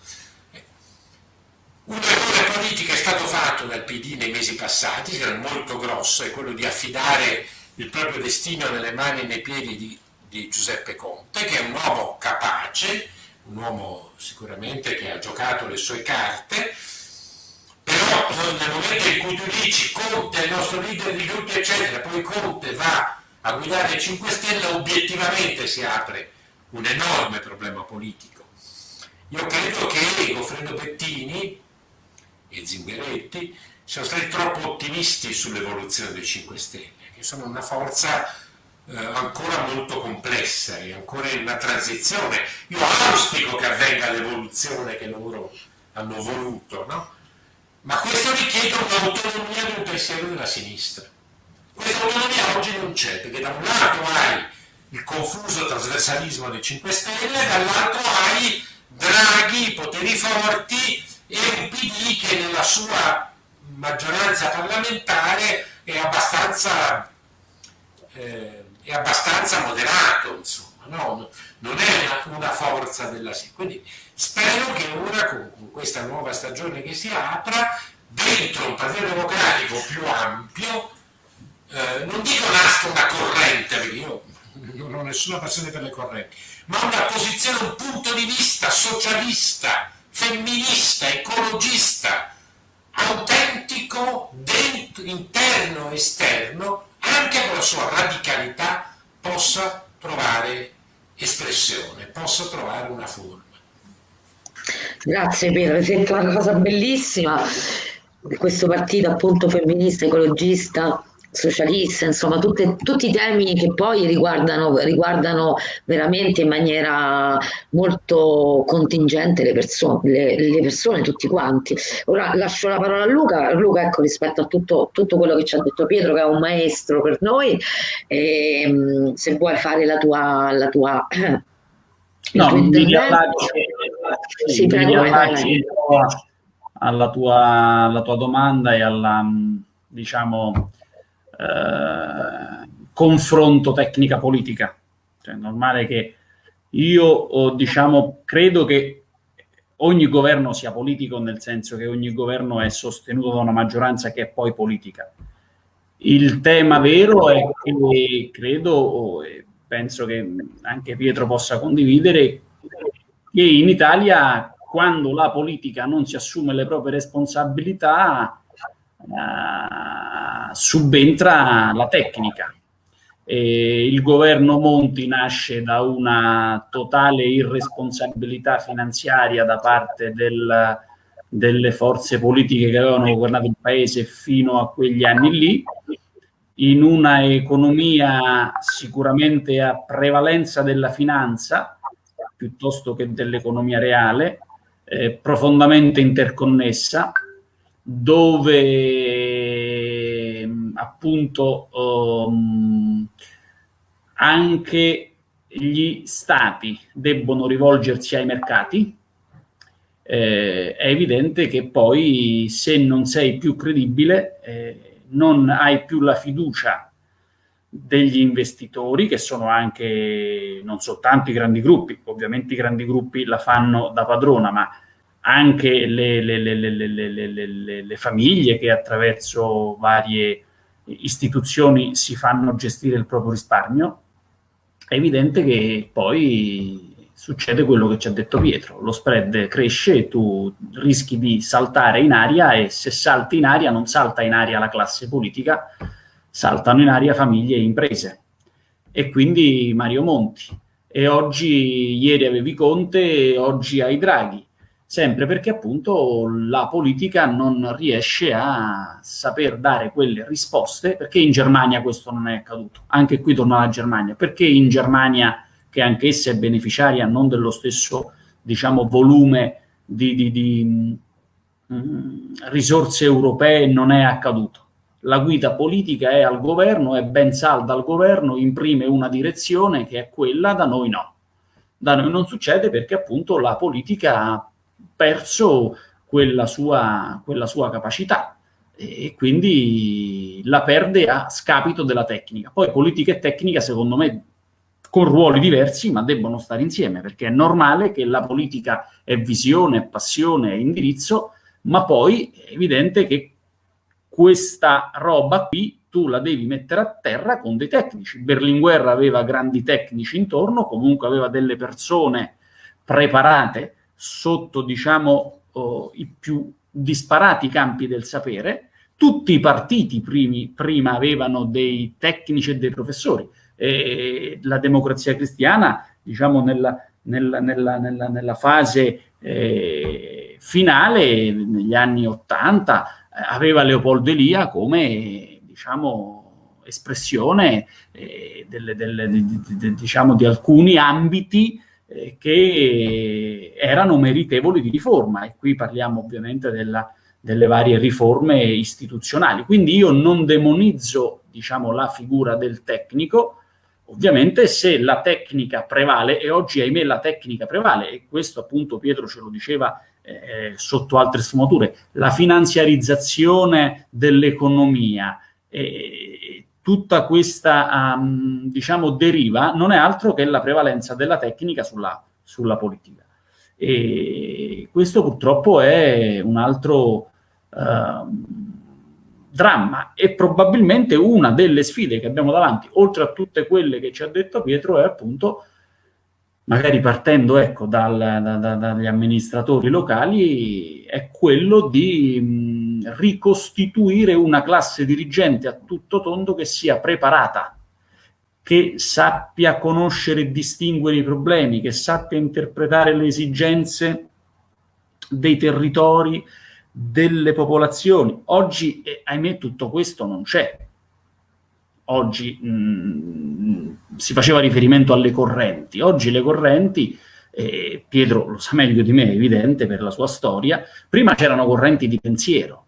Un errore politico è stato fatto dal PD nei mesi passati, che era molto grosso, è quello di affidare il proprio destino nelle mani e nei piedi di, di Giuseppe Conte, che è un uomo capace, un uomo sicuramente che ha giocato le sue carte, però nel momento in cui tu dici Conte è il nostro leader di tutti, eccetera, poi Conte va a guidare 5 Stelle, obiettivamente si apre un enorme problema politico. Io credo che Goffredo Bettini, e Zingaretti sono stati troppo ottimisti sull'evoluzione dei 5 Stelle, che sono una forza eh, ancora molto complessa e ancora in una transizione. Io auspico che avvenga l'evoluzione che loro hanno voluto, no? ma questo richiede un'autonomia del pensiero della sinistra. Questa autonomia oggi non c'è, perché da un lato hai il confuso trasversalismo dei 5 Stelle, dall'altro hai Draghi, poteri forti e un PD che nella sua maggioranza parlamentare è abbastanza, eh, è abbastanza moderato, insomma, no? non è una, forza della sì. Quindi spero che ora con, questa nuova stagione che si apra, dentro un partito democratico più ampio, eh, non dico nasca una corrente, perché io non ho nessuna passione per le correnti, ma una posizione, un punto di vista socialista, femminista, ecologista, autentico, dentro, interno esterno, anche con la sua radicalità, possa trovare espressione, possa trovare una forma. Grazie Pietro, hai detto una cosa bellissima, questo partito appunto femminista, ecologista, socialista, insomma tutte, tutti i temi che poi riguardano, riguardano, veramente in maniera molto contingente le persone, le, le, persone, tutti quanti. Ora lascio la parola a Luca, Luca ecco rispetto a tutto, tutto quello che ci ha detto Pietro che è un maestro per noi, e, ehm, se vuoi fare la tua... La tua no, mi riallaccio, sì, mi riallaccio alla tua, alla tua domanda e alla diciamo eh, confronto tecnica politica. Cioè, è normale che io diciamo, credo che ogni governo sia politico nel senso che ogni governo è sostenuto da una maggioranza che è poi politica. Il tema vero è che credo e penso che anche Pietro possa condividere che in Italia quando la politica non si assume le proprie responsabilità uh, subentra la tecnica. E il governo Monti nasce da una totale irresponsabilità finanziaria da parte del, delle forze politiche che avevano governato il paese fino a quegli anni lì, in una economia sicuramente a prevalenza della finanza piuttosto che dell'economia reale, eh, profondamente interconnessa, dove appunto um, anche gli stati debbono rivolgersi ai mercati, eh, è evidente che poi se non sei più credibile, eh, non hai più la fiducia degli investitori, che sono anche non soltanto i grandi gruppi, ovviamente i grandi gruppi la fanno da padrona, ma anche le, le, le, le, famiglie che attraverso varie istituzioni si fanno gestire il proprio risparmio, è evidente che poi succede quello che ci ha detto Pietro, lo spread cresce, tu rischi di saltare in aria e se salti in aria non salta in aria la classe politica, saltano in aria famiglie e imprese. E quindi Mario Monti. E oggi, ieri avevi Conte, oggi hai Draghi sempre perché appunto la politica non riesce a saper dare quelle risposte, perché in Germania questo non è accaduto. Anche qui torno alla Germania, perché in Germania, che anch'essa è beneficiaria non dello stesso, diciamo, volume di, di, di mh, mm, risorse europee, non è accaduto. La guida politica è al governo, è ben salda al governo, imprime una direzione che è quella, da noi no. Da noi non succede perché appunto la politica perso quella sua, quella sua capacità e quindi la perde a scapito della tecnica. Poi politica e tecnica, secondo me, con ruoli diversi, ma debbono stare insieme, perché è normale che la politica è visione, passione, è indirizzo, ma poi è evidente che questa roba qui tu la devi mettere a terra con dei tecnici. Berlinguer aveva grandi tecnici intorno, comunque aveva delle persone preparate sotto diciamo, oh, i più disparati campi del sapere. Tutti i partiti primi, prima avevano dei tecnici e dei professori. E la democrazia cristiana, diciamo, nella, nella, nella, nella fase eh, finale, negli anni Ottanta, aveva Leopoldo Elia come diciamo, espressione eh, delle, delle, di, di, diciamo, di alcuni ambiti eh, che erano meritevoli di riforma e qui parliamo ovviamente della, delle varie riforme istituzionali. Quindi io non demonizzo diciamo, la figura del tecnico, ovviamente se la tecnica prevale, e oggi ahimè la tecnica prevale, e questo appunto Pietro ce lo diceva eh, sotto altre sfumature, la finanziarizzazione dell'economia, eh, tutta questa um, diciamo, deriva non è altro che la prevalenza della tecnica sulla, sulla politica. E questo purtroppo è un altro uh, dramma e probabilmente una delle sfide che abbiamo davanti, oltre a tutte quelle che ci ha detto Pietro, è appunto, magari partendo ecco, dal, da, da, dagli amministratori locali, è quello di mh, ricostituire una classe dirigente a tutto tondo che sia preparata che sappia conoscere e distinguere i problemi, che sappia interpretare le esigenze dei territori, delle popolazioni. Oggi, eh, ahimè, tutto questo non c'è. Oggi mh, mm, si faceva riferimento alle correnti. Oggi le correnti, eh, Pietro lo sa meglio di me, è evidente per la sua storia, prima c'erano correnti di pensiero.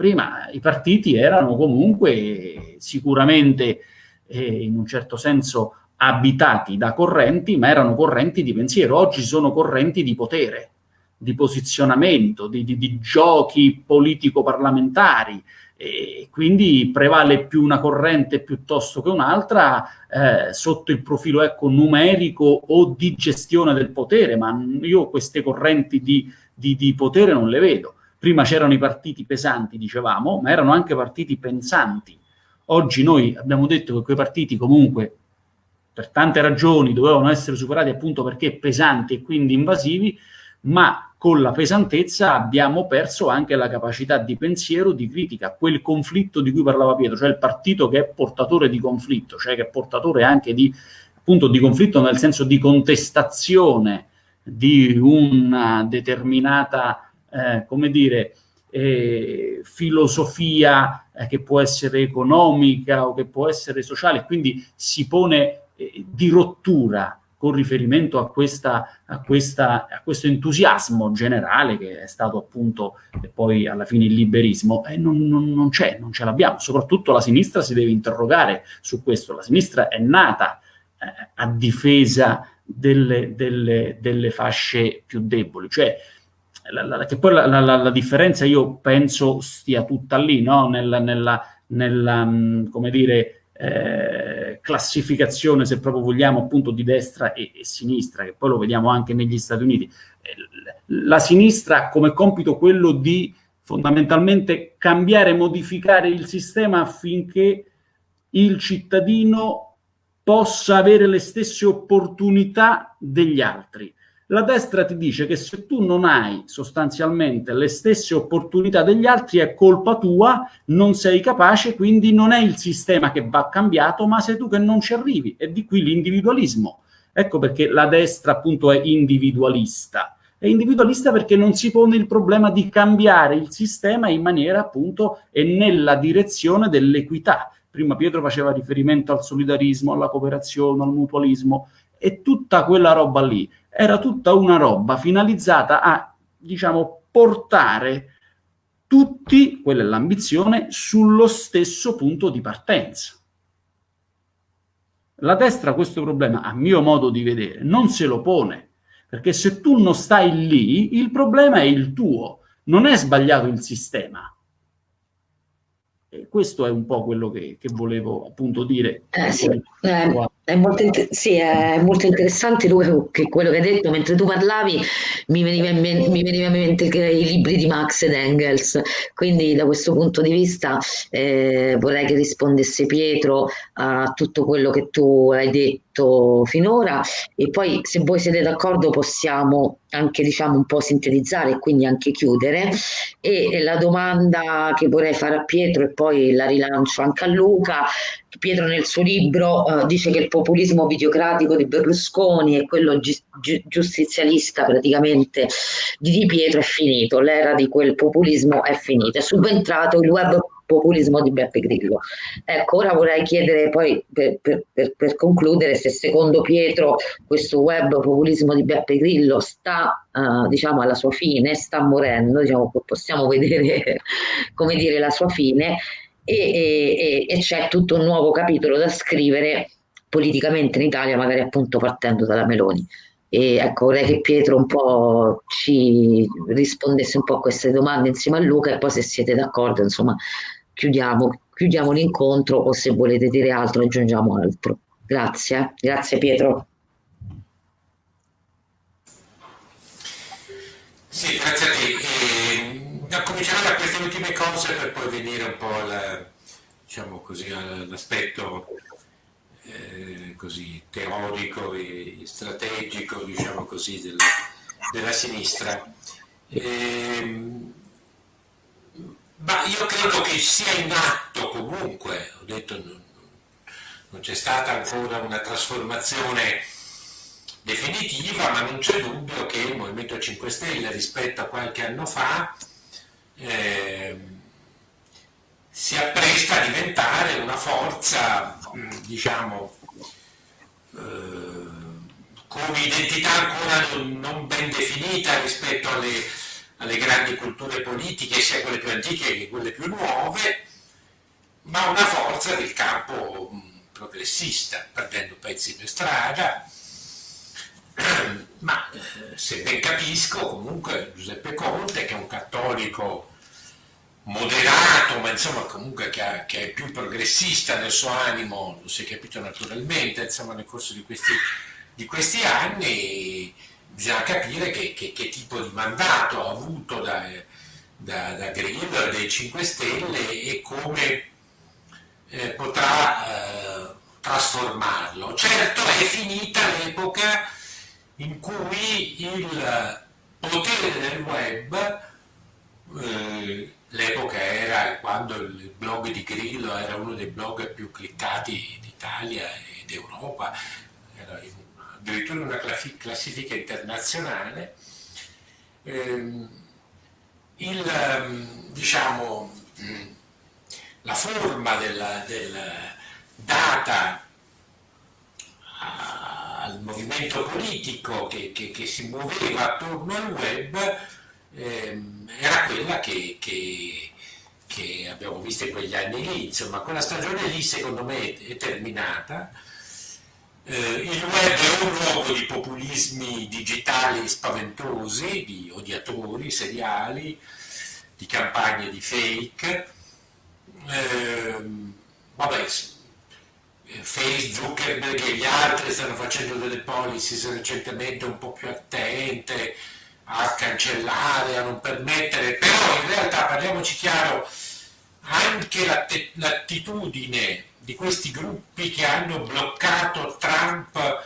Prima i partiti erano comunque sicuramente eh, in un certo senso abitati da correnti, ma erano correnti di pensiero. Oggi sono correnti di potere, di posizionamento, di, di, di giochi politico-parlamentari. E quindi prevale più una corrente piuttosto che un'altra eh, sotto il profilo ecco, numerico o di gestione del potere, ma io queste correnti di, di, di potere non le vedo. Prima c'erano i partiti pesanti, dicevamo, ma erano anche partiti pensanti, Oggi noi abbiamo detto che quei partiti comunque per tante ragioni dovevano essere superati appunto perché pesanti e quindi invasivi, ma con la pesantezza abbiamo perso anche la capacità di pensiero, di critica, quel conflitto di cui parlava Pietro, cioè il partito che è portatore di conflitto, cioè che è portatore anche di, appunto, di conflitto nel senso di contestazione di una determinata, eh, come dire, eh, filosofia eh, che può essere economica o che può essere sociale, quindi si pone eh, di rottura con riferimento a, questa, a, questa, a, questo entusiasmo generale che è stato appunto poi alla fine il liberismo, e non, non, non c'è, non ce l'abbiamo. Soprattutto la sinistra si deve interrogare su questo. La sinistra è nata eh, a difesa delle, delle, delle fasce più deboli, cioè la, la, che poi la, differenza io penso stia tutta lì, no? nella, nella, nella mm, come dire, eh, classificazione, se proprio vogliamo, appunto di destra e, e, sinistra, che poi lo vediamo anche negli Stati Uniti. Eh, la sinistra ha come compito quello di fondamentalmente cambiare, modificare il sistema affinché il cittadino possa avere le stesse opportunità degli altri la destra ti dice che se tu non hai sostanzialmente le stesse opportunità degli altri è colpa tua, non sei capace, quindi non è il sistema che va cambiato, ma sei tu che non ci arrivi. E di qui l'individualismo. Ecco perché la destra appunto è individualista. È individualista perché non si pone il problema di cambiare il sistema in maniera appunto e nella direzione dell'equità. Prima Pietro faceva riferimento al solidarismo, alla cooperazione, al mutualismo e tutta quella roba lì era tutta una roba finalizzata a, diciamo, portare tutti, quella è l'ambizione, sullo stesso punto di partenza. La destra questo problema, a mio modo di vedere, non se lo pone, perché se tu non stai lì, il problema è il tuo, non è sbagliato il sistema. Questo è un po' quello che, che volevo appunto dire. Eh, sì. eh, è molto, sì, è molto interessante che quello che hai detto, mentre tu parlavi mi veniva, in mente, mi veniva in mente i libri di Marx ed Engels, quindi da questo punto di vista eh, vorrei che rispondesse Pietro a tutto quello che tu hai detto finora. E poi se voi siete d'accordo possiamo anche diciamo un po' sintetizzare e quindi anche chiudere. E la domanda che vorrei fare a Pietro e poi la rilancio anche a Luca. Pietro nel suo libro uh, dice che il populismo videocratico di Berlusconi e quello gi gi giustizialista praticamente di Di Pietro è finito, l'era di quel populismo è finita, è subentrato il web populismo di Beppe Grillo. Ecco, ora vorrei chiedere poi per, per, per, per concludere se secondo Pietro questo web populismo di Beppe Grillo sta uh, diciamo alla sua fine, sta morendo, diciamo, possiamo vedere come dire la sua fine e, e, e c'è tutto un nuovo capitolo da scrivere politicamente in Italia, magari appunto partendo dalla Meloni. E ecco, vorrei che Pietro un po' ci rispondesse un po' a queste domande insieme a Luca e poi se siete d'accordo, insomma, chiudiamo, chiudiamo l'incontro o se volete dire altro aggiungiamo altro. Grazie, grazie Pietro. Sì, grazie a te. Eh, comincerò da queste ultime cose per poi venire un po' al, diciamo così, all'aspetto eh, così teorico e strategico, diciamo così, della, della sinistra. Eh, ma io credo che sia in atto comunque, ho detto non, non c'è stata ancora una trasformazione definitiva, ma non c'è dubbio che il Movimento 5 Stelle rispetto a qualche anno fa eh, si appresta a diventare una forza, diciamo, eh, con identità ancora non ben definita rispetto alle alle grandi culture politiche, sia quelle più antiche che quelle più nuove, ma una forza del campo progressista, perdendo pezzi per strada. Ma eh, se ben capisco, comunque Giuseppe Conte, che è un cattolico moderato, ma insomma comunque che, ha, che, è più progressista nel suo animo, lo si è capito naturalmente, insomma nel corso di questi, di questi anni, bisogna capire che, che, che, tipo di mandato ha avuto da, da, da Grillo e dai 5 Stelle e come eh, potrà eh, trasformarlo. Certo è finita l'epoca in cui il potere del web, eh, l'epoca era quando il blog di Grillo era uno dei blog più cliccati d'Italia e d'Europa, era in addirittura una classifica internazionale, ehm, il, ehm, diciamo, la forma della, della data al movimento politico che, che, che, si muoveva attorno al web ehm, era quella che, che, abbiamo visto in quegli anni lì, insomma quella stagione lì secondo me è terminata, eh, il web è un luogo di populismi digitali spaventosi, di odiatori seriali, di campagne di fake. Eh, vabbè, Facebook, e gli altri stanno facendo delle policies recentemente un po' più attente a cancellare, a non permettere, però in realtà parliamoci chiaro, anche l'attitudine di questi gruppi che hanno bloccato Trump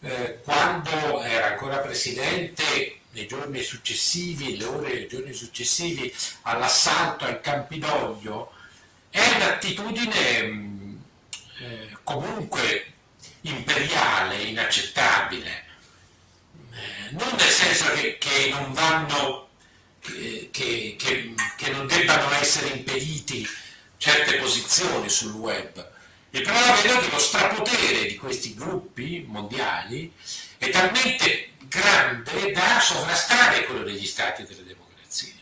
eh, quando era ancora presidente nei giorni successivi, le ore e i giorni successivi all'assalto al Campidoglio, è un'attitudine mm, eh, comunque imperiale, inaccettabile. Eh, non nel senso che, che non vanno, che, che, che non debbano essere impediti certe posizioni sul web, vero è che lo strapotere di questi gruppi mondiali è talmente grande da sovrastare quello degli stati e delle democrazie.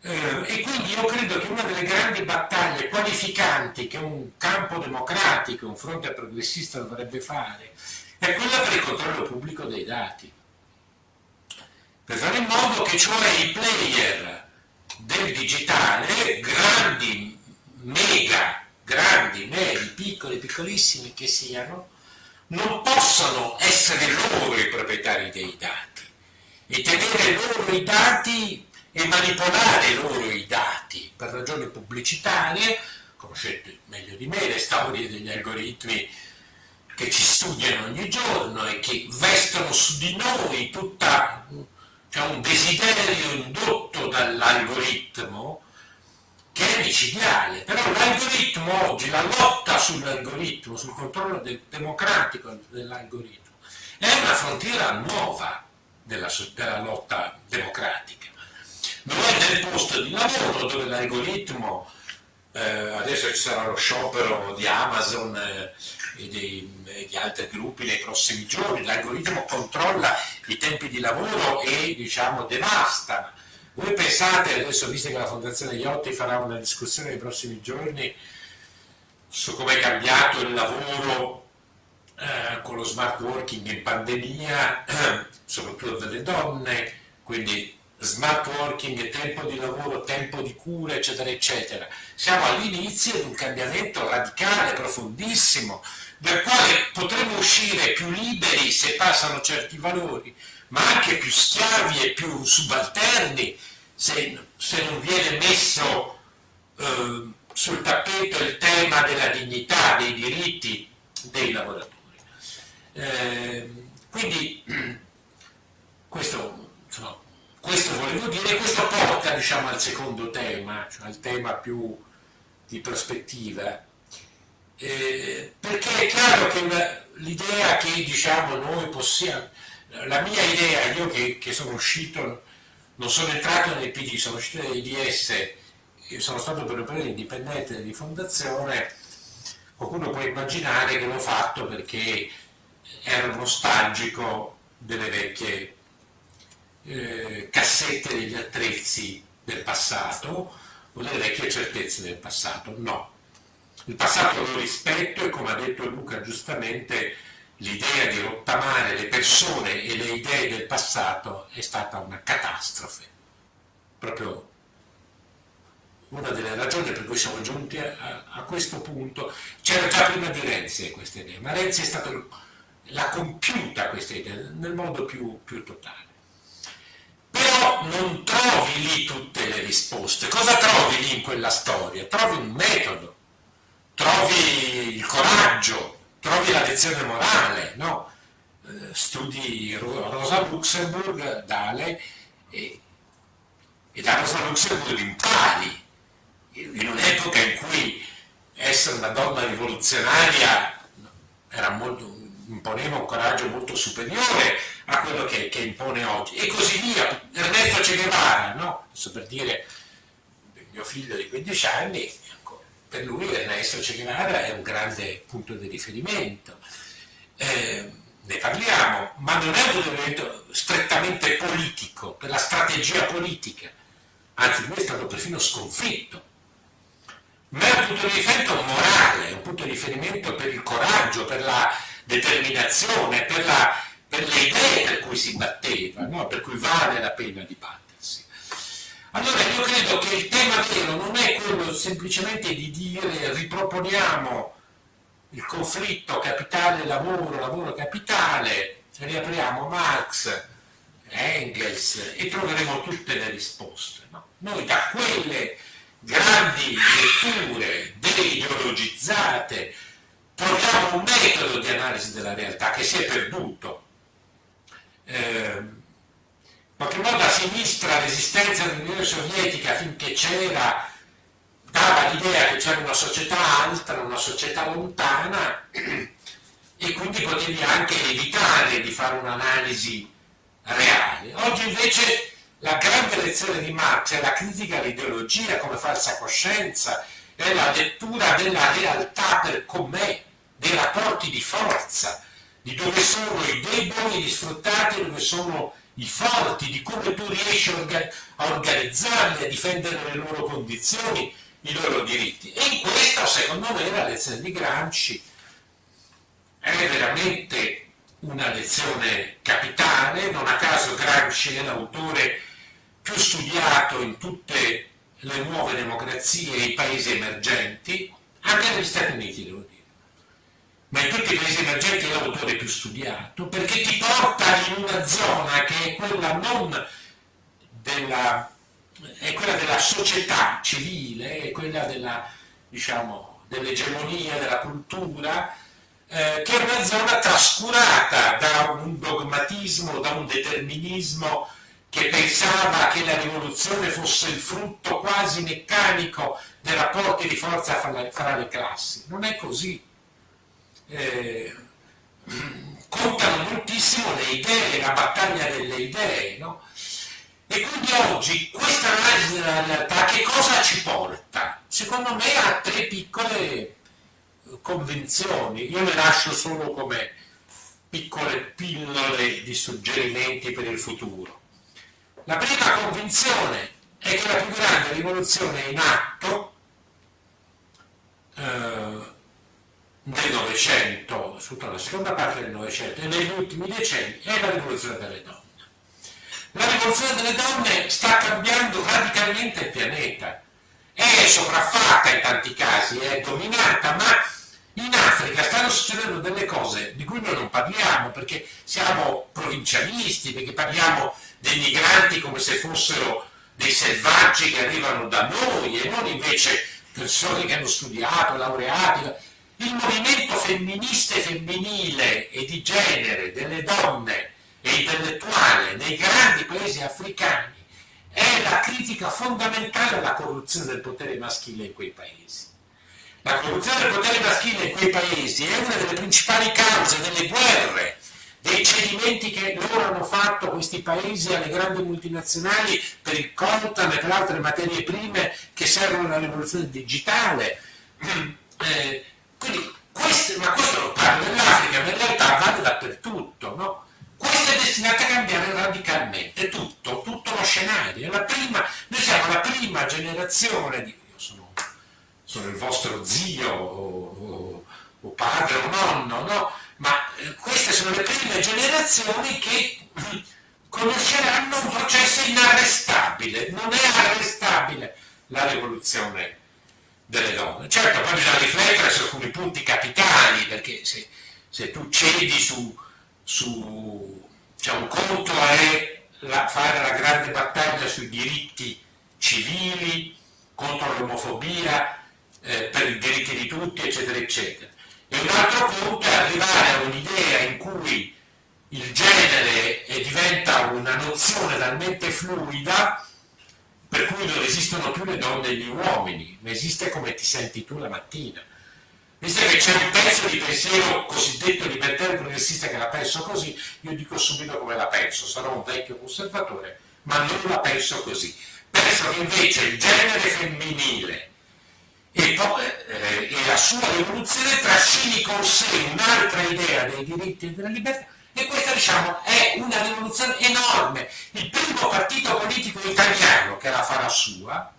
Eh, e quindi io credo che una delle grandi battaglie qualificanti che un campo democratico, un fronte progressista dovrebbe fare, è quella per il controllo pubblico dei dati. Per fare in modo che cioè i player del digitale, grandi, mega grandi, medi, piccoli, piccolissimi che siano, non possono essere loro i proprietari dei dati. E tenere loro i dati e manipolare loro i dati per ragioni pubblicitarie, conoscete meglio di me le storie degli algoritmi che ci studiano ogni giorno e che vestono su di noi tutta cioè un desiderio indotto dall'algoritmo che è micidiale, però l'algoritmo oggi, la lotta sull'algoritmo, sul controllo de democratico dell'algoritmo, è una frontiera nuova della, della lotta democratica. Non è nel posto di lavoro dove l'algoritmo eh, adesso ci sarà lo sciopero di Amazon eh, e, dei, e, di altri gruppi nei prossimi giorni, l'algoritmo controlla i tempi di lavoro e diciamo devasta. Voi pensate, adesso visto che la Fondazione Iotti farà una discussione nei prossimi giorni su come è cambiato il lavoro eh, con lo smart working in pandemia, soprattutto delle donne, quindi smart working, tempo di lavoro, tempo di cura, eccetera, eccetera. Siamo all'inizio di un cambiamento radicale, profondissimo, dal quale potremo uscire più liberi se passano certi valori, ma anche più schiavi e più subalterni se, se non viene messo eh, sul tappeto il tema della dignità, dei diritti dei lavoratori. Eh, quindi questo insomma, questo volevo dire, questo porta diciamo, al secondo tema, cioè al tema più di prospettiva, eh, perché è chiaro che l'idea che diciamo, noi possiamo, la mia idea, io che, che, sono uscito, non sono entrato nel PD, sono uscito dall'IDS, sono stato per un periodo indipendente di fondazione, qualcuno può immaginare che l'ho fatto perché ero nostalgico delle vecchie eh, cassette degli attrezzi del passato o delle vecchie certezze del passato. No. Il passato lo rispetto e come ha detto Luca giustamente l'idea di rottamare le persone e le idee del passato è stata una catastrofe. Proprio una delle ragioni per cui siamo giunti a, a questo punto. C'era già prima di Renzi questa idea, ma Renzi è stato, l'ha compiuta questa idea nel modo più, più totale però non trovi lì tutte le risposte. Cosa trovi lì in quella storia? Trovi un metodo, trovi il coraggio, trovi la lezione morale, no? Eh, studi Rosa Luxemburg, Dale, e, e da Rosa Luxemburg impari, in un'epoca in cui essere una donna rivoluzionaria era molto, imponeva un coraggio molto superiore a quello che, che, impone oggi e così via. Ernesto Che no? Adesso per dire mio figlio di 15 anni, per lui Ernesto Che Guevara è un grande punto di riferimento. Eh, ne parliamo, ma non è un riferimento strettamente politico, per la strategia politica, anzi lui è stato perfino sconfitto, ma è un punto di riferimento morale, un punto di riferimento per il coraggio, per la determinazione, per, la, per le idee per cui si batteva, no? per cui vale la pena dibattersi. Allora io credo che il tema vero non è quello semplicemente di dire riproponiamo il conflitto capitale-lavoro, lavoro-capitale, riapriamo Marx, Engels e troveremo tutte le risposte. No? Noi da quelle grandi letture deideologizzate troviamo un metodo di analisi della realtà che si è perduto. Eh, in qualche modo a sinistra l'esistenza dell'Unione Sovietica finché c'era dava l'idea che c'era una società altra, una società lontana e quindi potevi anche evitare di fare un'analisi reale. Oggi invece la grande lezione di Marx è la critica all'ideologia come falsa coscienza, è la lettura della realtà per com'è, dei rapporti di forza, di dove sono i deboli, gli sfruttati, dove sono i forti, di come tu riesci a organizzarli, a difendere le loro condizioni, i loro diritti. E in questo, secondo me, la lezione di Gramsci è veramente una lezione capitale, non a caso Gramsci è l'autore più studiato in tutte le nuove democrazie e i paesi emergenti, anche negli Stati Uniti devo dire, ma in tutti i paesi emergenti è l'autore più studiato, perché ti porta in una zona che è quella non della, è quella della società civile, è quella della, diciamo, dell'egemonia, della cultura, eh, che è una zona trascurata da un dogmatismo, da un determinismo che pensava che la rivoluzione fosse il frutto quasi meccanico dei rapporti di forza fra le, fra le classi. Non è così. Eh, contano moltissimo le idee, la battaglia delle idee, no? E quindi oggi questa analisi della realtà che cosa ci porta? secondo me ha tre piccole eh, convenzioni. Io le lascio solo come piccole pillole di suggerimenti per il futuro. La prima convinzione è che la più grande rivoluzione in atto eh, del Novecento, soprattutto la seconda parte del Novecento e negli ultimi decenni è la rivoluzione delle donne. La rivoluzione delle donne sta cambiando radicalmente il pianeta, è sopraffatta in tanti casi, è dominata, ma in Africa stanno succedendo delle cose di cui noi non parliamo perché siamo provincialisti, perché parliamo dei migranti come se fossero dei selvaggi che arrivano da noi e non invece persone che hanno studiato, laureati. Il movimento femminista e femminile e di genere delle donne e intellettuale nei grandi paesi africani è la critica fondamentale alla corruzione del potere maschile in quei paesi. La corruzione del potere maschile in quei paesi è una delle principali cause delle guerre, dei cedimenti che loro hanno fatto questi paesi alle grandi multinazionali per il coltan e per altre materie prime che servono alla rivoluzione digitale. Eh, quindi questo, ma questo non parla dell'Africa, ma in realtà vale dappertutto. No? Questo è destinato a cambiare radicalmente tutto, tutto lo scenario. Prima, noi siamo la prima generazione di... Io sono, sono il vostro zio o, o, o padre o nonno, no? ma eh, queste sono le prime generazioni che conosceranno un processo inarrestabile, non è arrestabile la rivoluzione delle donne. Certo, poi bisogna riflettere su alcuni punti capitali, perché se, se tu cedi su, su cioè un conto è la, fare la grande battaglia sui diritti civili, contro l'omofobia, eh, per i diritti di tutti, eccetera, eccetera. E un altro punto è arrivare a un'idea in cui il genere diventa una nozione talmente fluida per cui non esistono più le donne e gli uomini, ma esiste come ti senti tu la mattina. Visto che c'è un pezzo di pensiero cosiddetto libertario progressista che la penso così, io dico subito come la penso, sarò un vecchio conservatore, ma non la penso così. Penso che invece il genere femminile e, poi, eh, e la sua rivoluzione trascini con sé un'altra idea dei diritti e della libertà e questa diciamo è una rivoluzione enorme. Il primo partito politico italiano che la farà sua,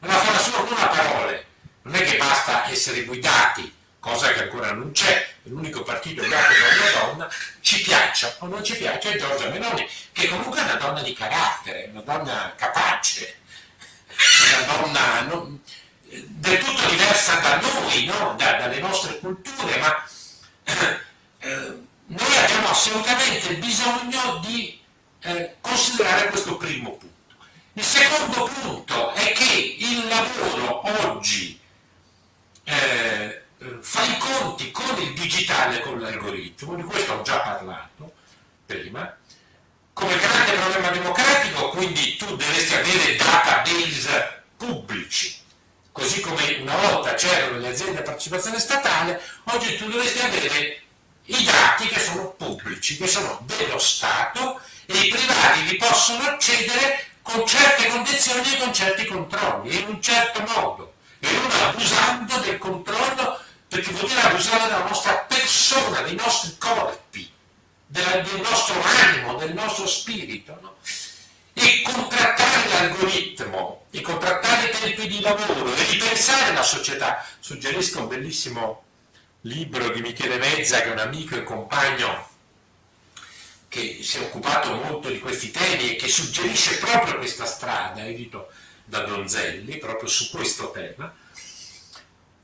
la farà sua con una parole, non è che basta essere guidati, cosa che ancora non c'è, l'unico partito guidato da una donna, ci piaccia o non ci piace è Giorgia Meloni, che comunque è una donna di carattere, una donna capace, una donna non, del tutto diversa da noi, no? da, dalle nostre culture, ma eh, noi abbiamo assolutamente bisogno di eh, considerare questo primo punto. Il secondo punto è che il lavoro oggi eh, fa i conti con il digitale, con l'algoritmo, di questo ho già parlato prima, come grande problema democratico, quindi tu dovresti avere database pubblici, così come una volta c'erano le aziende a partecipazione statale, oggi tu dovresti avere i dati che sono pubblici, che sono dello Stato e i privati vi possono accedere con certe condizioni e con certi controlli, in un certo modo, e non abusando del controllo, perché vuol dire abusare della nostra persona, dei nostri corpi, della, del nostro animo, del nostro spirito. No? E contrattare l'algoritmo, e contrattare i tempi di lavoro, e ripensare la società. Suggerisco un bellissimo libro di Michele Mezza, che è un amico e compagno che si è occupato molto di questi temi e che suggerisce proprio questa strada, edito da Donzelli, proprio su questo tema.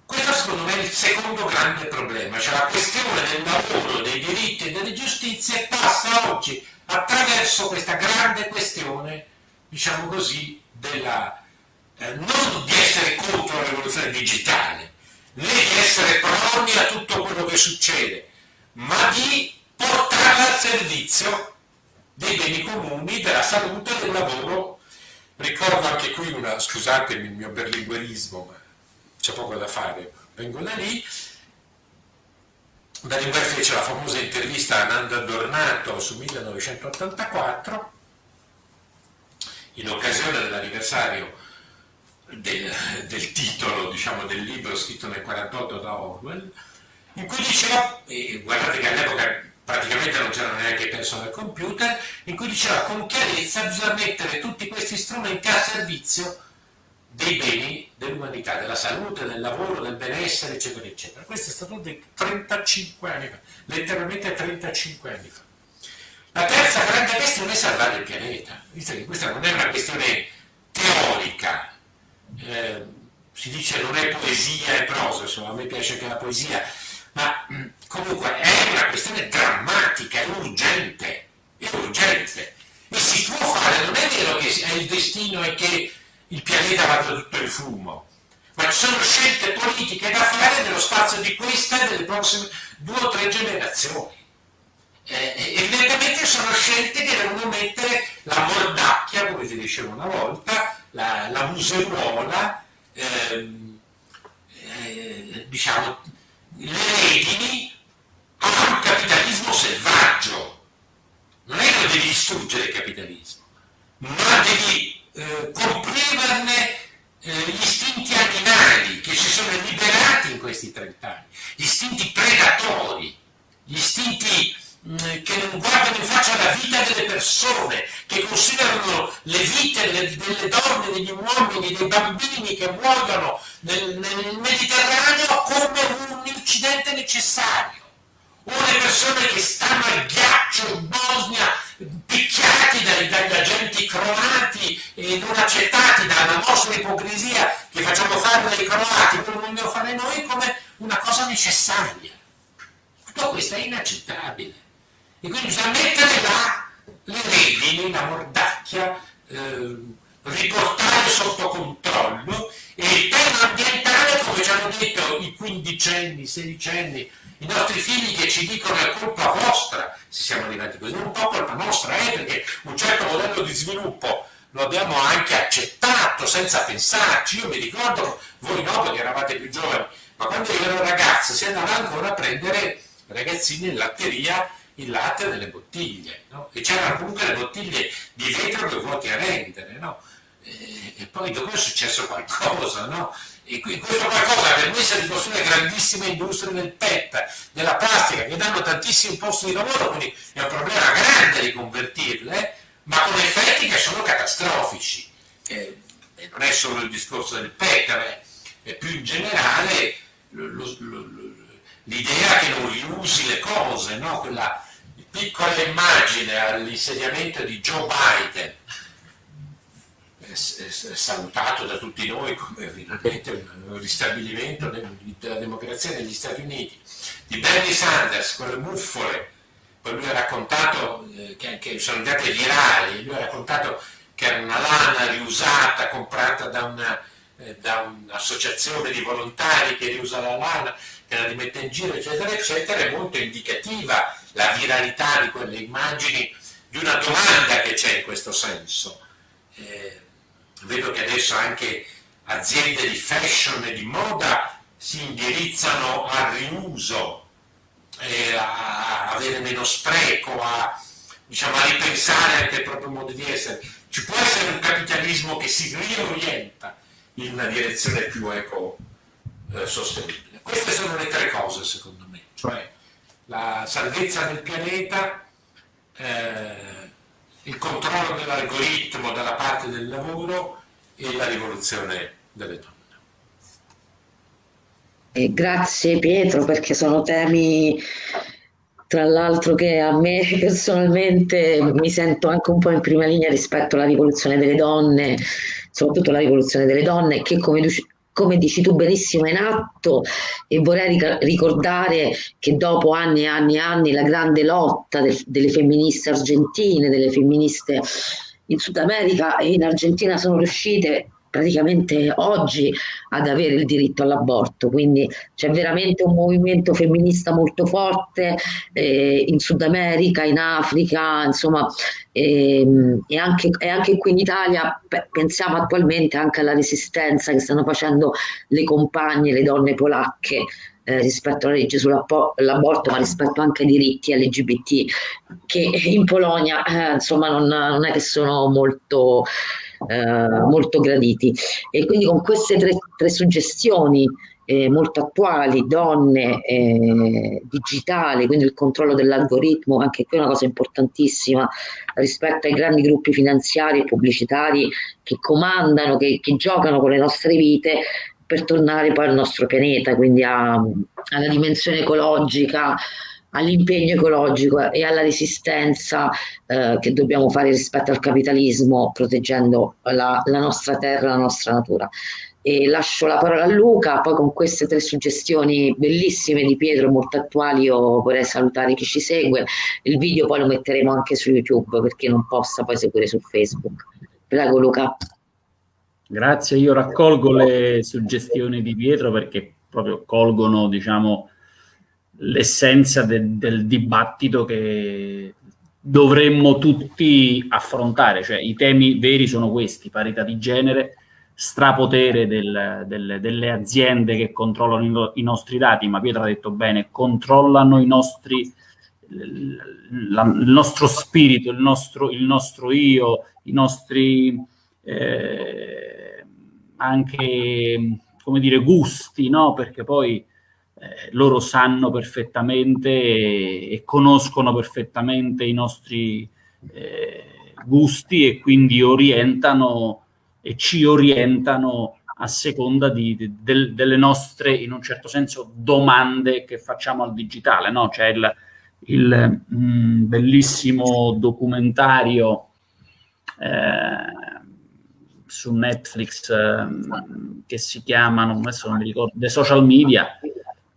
Questo secondo me è il secondo grande problema, cioè la questione del lavoro, dei diritti e delle giustizie passa oggi attraverso questa grande questione, diciamo così, della, eh, non di essere contro la rivoluzione digitale, né essere proni a tutto quello che succede, ma di portarla al servizio dei beni comuni, della salute, del lavoro. Ricordo anche qui una, scusatemi il mio berlinguerismo, ma c'è poco da fare, vengo da lì. Berlinguer fece la famosa intervista a Nanda Dornato su 1984 in occasione dell'anniversario del, del, titolo diciamo, del libro scritto nel 48 da Orwell, in cui diceva, e guardate che all'epoca praticamente non c'erano neanche personal computer, in cui diceva con chiarezza bisogna mettere tutti questi strumenti a servizio dei beni dell'umanità, della salute, del lavoro, del benessere, eccetera, eccetera. Questo è stato detto 35 anni fa, letteralmente 35 anni fa. La terza grande questione è salvare il pianeta. Questa non è una questione teorica, eh, si dice non è poesia e prosa, insomma, a me piace anche la poesia, ma comunque è una questione drammatica, è urgente, è urgente. E si può fare, non è vero che è il destino e che il pianeta vada tutto in fumo, ma ci sono scelte politiche da fare nello spazio di questa e delle prossime due o tre generazioni. Eh, evidentemente sono scelte che devono mettere la mordacchia, come ti dicevo una volta, la, la museruola, ehm, eh, diciamo, le redini a un capitalismo selvaggio. Non è che devi distruggere il capitalismo, ma devi eh, comprimerne eh, gli istinti animali che si sono liberati in questi 30 anni, gli istinti predatori, gli istinti che non guardano in faccia la vita delle persone, che considerano le vite delle, delle donne, degli uomini, dei bambini che muoiono nel, nel Mediterraneo come un incidente necessario o le persone che stanno al ghiaccio in Bosnia picchiati dai, dagli agenti croati e non accettati dalla nostra ipocrisia che facciamo fare dai croati, come vogliamo fare noi, come una cosa necessaria. Tutto questo è inaccettabile. E quindi bisogna mettere là le redini, la mordacchia, eh, riportare sotto controllo e il tema ambientale, come ci hanno detto i quindicenni, i sedicenni, i nostri figli che ci dicono è colpa vostra se siamo arrivati così, non un po' colpa nostra, eh, perché un certo modello di sviluppo lo abbiamo anche accettato senza pensarci. Io mi ricordo, voi no perché eravate più giovani, ma quando io ero ragazzo si andava ancora a prendere ragazzini in latteria il latte nelle bottiglie, no? e c'erano comunque le bottiglie di vetro che vuoti a rendere, no? e, e, poi dopo è successo qualcosa, no? E questo qualcosa per noi si ricostruire grandissime industrie del PET, della plastica, che danno tantissimi posti di lavoro, quindi è un problema grande riconvertirle, ma con effetti che sono catastrofici. Eh, non è solo il discorso del PET, è più in generale l'idea che non riusi le cose, no? quella piccola immagine all'insediamento di Joe Biden. Salutato da tutti noi come finalmente un ristabilimento della democrazia negli Stati Uniti, di Bernie Sanders, quelle buffole, poi lui ha raccontato eh, che, che, sono andate virali, lui ha raccontato che era una lana riusata, comprata da, eh, un'associazione di volontari che riusa la lana, la rimette in giro, eccetera, eccetera, è molto indicativa la viralità di quelle immagini di una domanda che c'è in questo senso. Eh, vedo che adesso anche aziende di fashion e di moda si indirizzano al riuso, eh, a avere meno spreco, a, diciamo, a ripensare anche il proprio modo di essere. Ci può essere un capitalismo che si riorienta in una direzione più eco-sostenibile. Queste sono le tre cose, secondo me, cioè la salvezza del pianeta, eh, il controllo dell'algoritmo dalla parte del lavoro e la rivoluzione delle donne. E grazie Pietro perché sono temi tra l'altro che a me personalmente mi sento anche un po' in prima linea rispetto alla rivoluzione delle donne, soprattutto la rivoluzione delle donne che come come dici tu benissimo, è in atto e vorrei ricordare che dopo anni e anni e anni la grande lotta del, delle femministe argentine, delle femministe in Sud America e in Argentina sono riuscite praticamente oggi ad avere il diritto all'aborto, quindi c'è veramente un movimento femminista molto forte eh, in Sud America, in Africa, insomma, e, e, anche, e anche qui in Italia pensiamo attualmente anche alla resistenza che stanno facendo le compagne, le donne polacche eh, rispetto alla legge sull'aborto, ma rispetto anche ai diritti LGBT, che in Polonia eh, insomma non, non, è che sono molto eh, molto graditi. E quindi con queste tre, tre suggestioni eh, molto attuali, donne, eh, digitale, quindi il controllo dell'algoritmo, anche qui è una cosa importantissima rispetto ai grandi gruppi finanziari e pubblicitari che comandano, che, che giocano con le nostre vite per tornare poi al nostro pianeta, quindi a, alla dimensione ecologica, all'impegno ecologico e alla resistenza eh, che dobbiamo fare rispetto al capitalismo, proteggendo la, la nostra terra, la nostra natura. E lascio la parola a Luca, poi con queste tre suggestioni bellissime di Pietro, molto attuali, io vorrei salutare chi ci segue. Il video poi lo metteremo anche su YouTube per chi non possa poi seguire su Facebook. Prego Luca. Grazie, io raccolgo le suggestioni di Pietro perché proprio colgono, diciamo, l'essenza de del dibattito che dovremmo tutti affrontare, cioè i temi veri sono questi, parità di genere, strapotere del, del, delle aziende che controllano i, nostri dati, ma Pietro ha detto bene, controllano i nostri, la, il nostro spirito, il nostro, il nostro io, i nostri eh, anche, come dire, gusti, no? Perché poi eh, loro sanno perfettamente e, e, conoscono perfettamente i nostri eh, gusti e quindi orientano e ci orientano a seconda di, di, del, delle nostre, in un certo senso, domande che facciamo al digitale. No? C'è il, il mh, mm, bellissimo documentario eh, su Netflix eh, che si chiama, non, adesso non mi ricordo, The Social Media,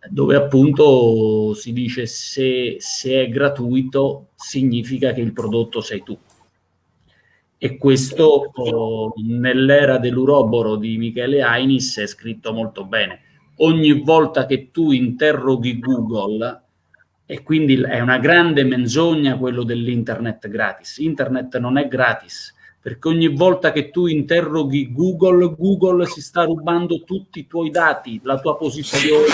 dove appunto si dice se, se è gratuito significa che il prodotto sei tu e questo nell'era dell'uroboro di Michele Ainis è scritto molto bene. Ogni volta che tu interroghi Google, e quindi è una grande menzogna quello dell'internet gratis. Internet non è gratis, perché ogni volta che tu interroghi Google, Google si sta rubando tutti i tuoi dati, la tua posizione.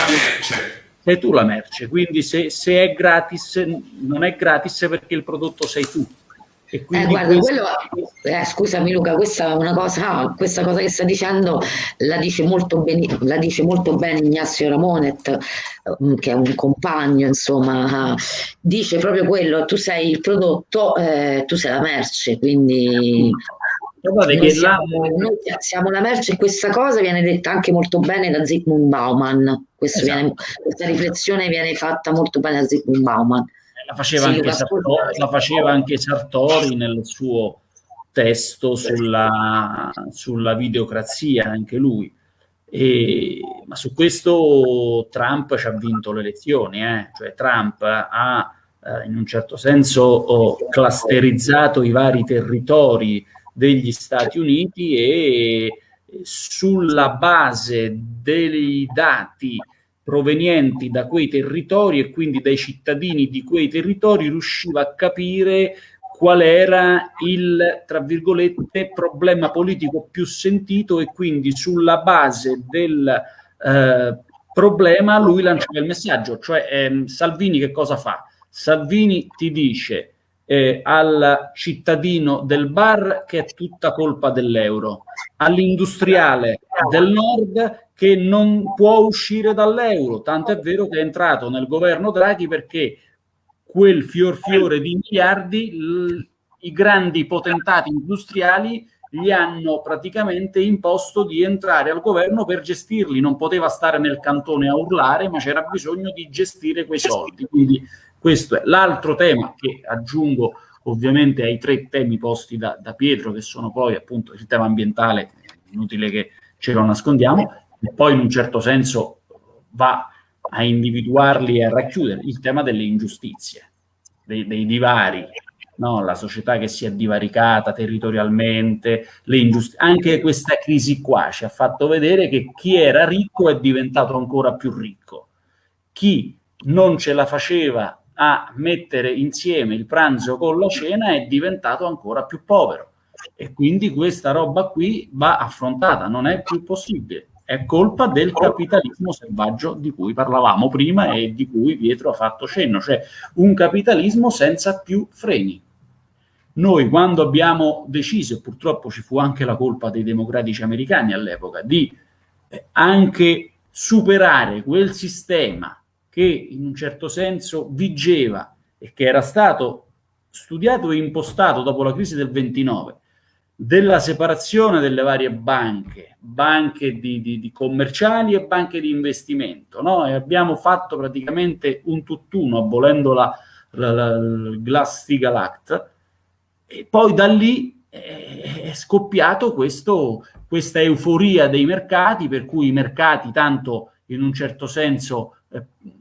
Sei tu la merce, quindi se, se è gratis, non è gratis perché il prodotto sei tu eh, guarda, questo... quello, eh, scusami Luca, questa è una cosa, questa cosa che sta dicendo la dice molto bene, la dice molto bene Ignazio Ramonet, mm, che è un compagno, insomma, dice proprio quello, tu sei il prodotto, eh, tu sei la merce, quindi noi siamo, noi siamo, la merce e questa cosa viene detta anche molto bene da Zygmunt Bauman, esatto. viene, questa riflessione viene fatta molto bene da Zygmunt Bauman la faceva, sì, anche Sartori, la faceva anche Sartori nel suo testo sulla, sulla videocrazia, anche lui. E, ma su questo Trump ci ha vinto le elezioni, eh? cioè Trump ha eh, in un certo senso oh, clusterizzato i vari territori degli Stati Uniti e sulla base dei dati provenienti da quei territori e quindi dai cittadini di quei territori riusciva a capire qual era il, tra virgolette, problema politico più sentito e quindi sulla base del eh, problema lui lanciava il messaggio, cioè ehm, Salvini che cosa fa? Salvini ti dice eh, al cittadino del bar che è tutta colpa dell'euro, all'industriale del nord che non può uscire dall'euro, tanto è vero che è entrato nel governo Draghi perché quel fior fiore di miliardi i grandi potentati industriali gli hanno praticamente imposto di entrare al governo per gestirli, non poteva stare nel cantone a urlare, ma c'era bisogno di gestire quei soldi. Quindi questo è l'altro tema che aggiungo ovviamente ai tre temi posti da, da Pietro, che sono poi appunto il tema ambientale, inutile che ce lo nascondiamo, e poi in un certo senso va a individuarli e a racchiudere il tema delle ingiustizie, dei, dei divari, no? la società che si è divaricata territorialmente, anche questa crisi qua ci ha fatto vedere che chi era ricco è diventato ancora più ricco, chi non ce la faceva a mettere insieme il pranzo con la cena è diventato ancora più povero e quindi questa roba qui va affrontata, non è più possibile. È colpa del capitalismo selvaggio di cui parlavamo prima e di cui Pietro ha fatto cenno, cioè un capitalismo senza più freni. Noi quando abbiamo deciso, e purtroppo ci fu anche la colpa dei democratici americani all'epoca, di eh, anche superare quel sistema che in un certo senso vigeva e che era stato studiato e impostato dopo la crisi del 29, della separazione delle varie banche, banche di, di, di commerciali e banche di investimento. No? E abbiamo fatto praticamente un tutt'uno, abolendo la, la, la, il Glass-Steagall Act, e poi da lì è scoppiato questo, questa euforia dei mercati, per cui i mercati tanto in un certo senso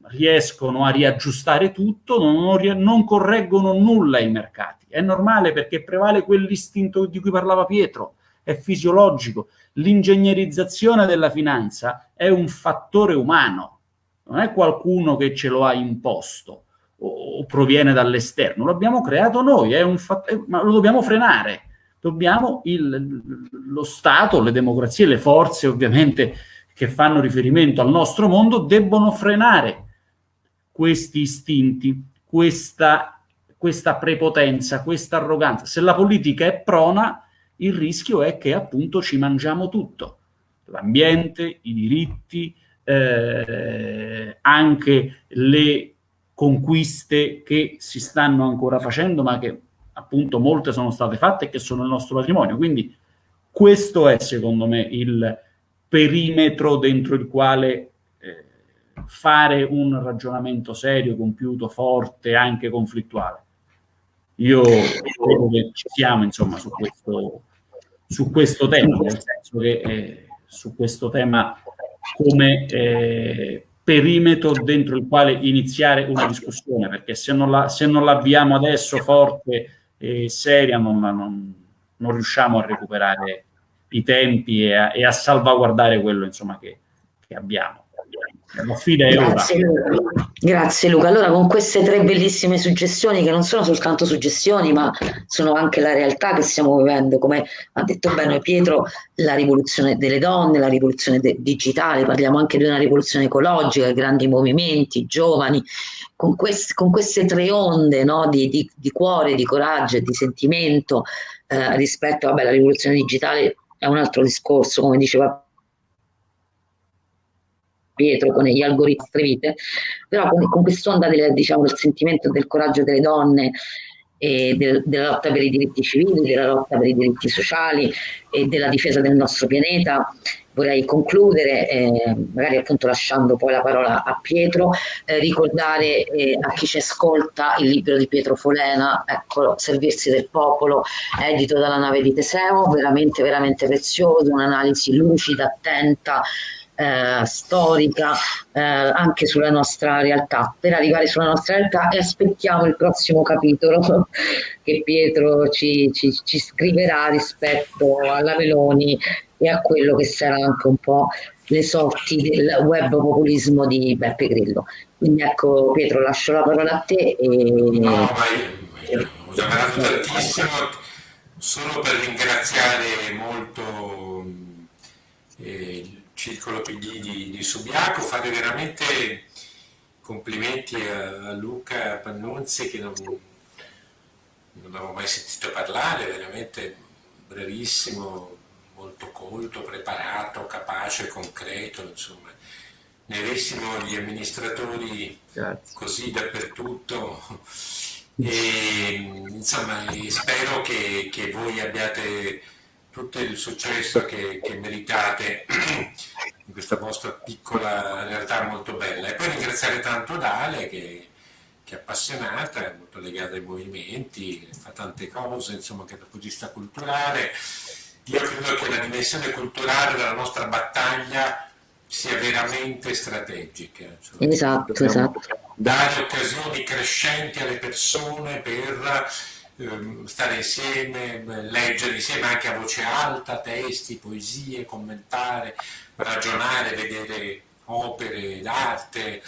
riescono a riaggiustare tutto, non, non, correggono nulla i mercati. È normale perché prevale quell'istinto di cui parlava Pietro, è fisiologico. L'ingegnerizzazione della finanza è un fattore umano, non è qualcuno che ce lo ha imposto o, proviene dall'esterno, l'abbiamo creato noi, è un fattore, ma lo dobbiamo frenare. Dobbiamo il, lo Stato, le democrazie, le forze ovviamente che fanno riferimento al nostro mondo debbono frenare questi istinti, questa, questa prepotenza, questa arroganza. Se la politica è prona, il rischio è che appunto ci mangiamo tutto, l'ambiente, i diritti, eh, anche le conquiste che si stanno ancora facendo, ma che appunto molte sono state fatte e che sono il nostro patrimonio. Quindi questo è secondo me il perimetro dentro il quale eh, fare un ragionamento serio, compiuto, forte, anche conflittuale. Io credo che ci siamo insomma su questo, su questo tema, nel senso che eh, su questo tema come eh, perimetro dentro il quale iniziare una discussione, perché se non, la, adesso forte e seria non, non, non riusciamo a recuperare i tempi e a, e a salvaguardare quello insomma, che, che abbiamo. Grazie. Luca. Grazie Luca. Allora con queste tre bellissime suggestioni che non sono soltanto suggestioni ma sono anche la realtà che stiamo vivendo, come ha detto bene Pietro, la rivoluzione delle donne, la rivoluzione digitale, parliamo anche di una rivoluzione ecologica, grandi movimenti, giovani, con, quest- con queste tre onde no, di, di, di, cuore, di coraggio e di sentimento eh, rispetto alla rivoluzione digitale è un altro discorso, come diceva Pietro con gli algoritmi strevite, però con, con quest'onda del, diciamo, del sentimento del coraggio delle donne e del, della lotta per i diritti civili, della lotta per i diritti sociali e della difesa del nostro pianeta, vorrei concludere, eh, magari appunto lasciando poi la parola a Pietro, eh, ricordare eh, a chi ci ascolta il libro di Pietro Folena, eccolo, Servirsi del popolo, edito dalla nave di Teseo, veramente, veramente prezioso, un'analisi lucida, attenta, eh, storica eh, anche sulla nostra realtà. Per arrivare sulla nostra realtà e aspettiamo il prossimo capitolo che Pietro ci, ci, ci scriverà rispetto alla Meloni e a quello che sarà anche un po' le sorti del web populismo di Beppe Grillo. Quindi ecco Pietro, lascio la parola a te. E... No, vai, ho generato tantissimo, solo per ringraziare molto eh, il circolo PD di, di Subiaco, fare veramente complimenti a, a Luca Pannunzi che non, non avevo mai sentito parlare, veramente bravissimo, molto colto, preparato, capace, concreto, insomma, ne avessimo gli amministratori Grazie. così dappertutto. E, insomma, spero che, che, voi abbiate tutto il successo che, che meritate in questa vostra piccola realtà molto bella. E poi ringraziare tanto Dale che che è appassionata, è molto legata ai movimenti, fa tante cose, insomma, che dal punto di vista culturale io credo che la dimensione culturale della nostra battaglia sia veramente strategica. Cioè esatto, esatto. Dare occasioni crescenti alle persone per ehm, stare insieme, leggere insieme anche a voce alta, testi, poesie, commentare, ragionare, vedere opere d'arte,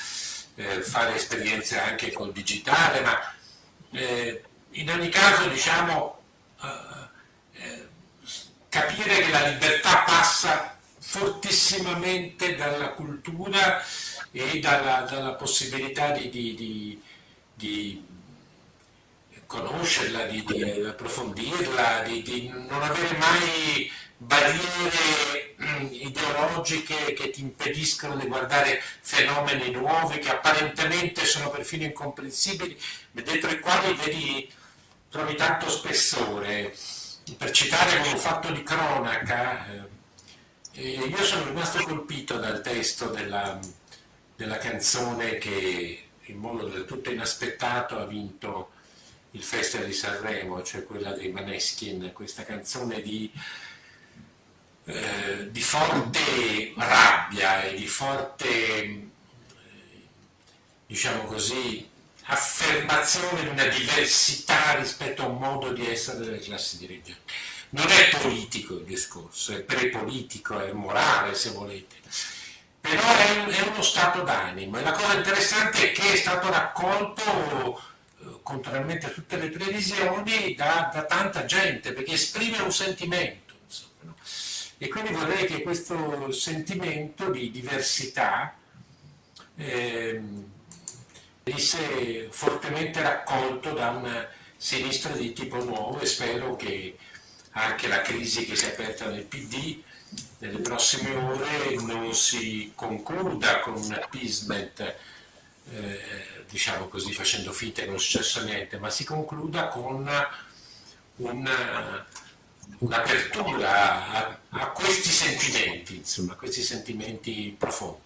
eh, fare esperienze anche col digitale, ma eh, in ogni caso diciamo eh, capire che la libertà passa fortissimamente dalla cultura e dalla, dalla possibilità di, di, di, di conoscerla, di, di approfondirla, di, di, non avere mai barriere mm, ideologiche che ti impediscono di guardare fenomeni nuovi che apparentemente sono perfino incomprensibili, ma dentro i quali vedi, trovi tanto spessore. Per citare un fatto di cronaca, eh, io sono rimasto colpito dal testo della, della canzone che in modo del tutto inaspettato ha vinto il Festival di Sanremo, cioè quella dei Maneskin, questa canzone di, eh, di forte rabbia e di forte, eh, diciamo così, affermazione di una diversità rispetto a un modo di essere delle classi dirigenti. Non è politico il discorso, è prepolitico, è morale se volete, però è, è uno stato d'animo e la cosa interessante è che è stato raccolto contrariamente a tutte le previsioni, da, da tanta gente, perché esprime un sentimento. Insomma, no? E quindi vorrei che questo sentimento di diversità eh, venisse fortemente raccolto da una sinistra di tipo nuovo e spero che anche la crisi che si è aperta nel PD nelle prossime ore non si concluda con un appeasement eh, diciamo così, facendo finta che non sia successo niente, ma si concluda con una, un'apertura a, a, questi sentimenti, insomma, a questi sentimenti profondi.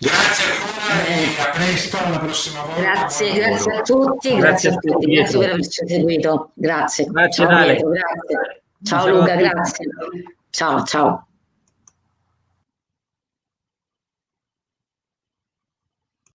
Grazie ancora e a presto, alla prossima volta. Grazie, grazie a tutti, grazie, grazie a tutti, grazie per averci seguito. Grazie. Grazie, ciao, grazie. Ciao Luca, grazie. Ciao, ciao.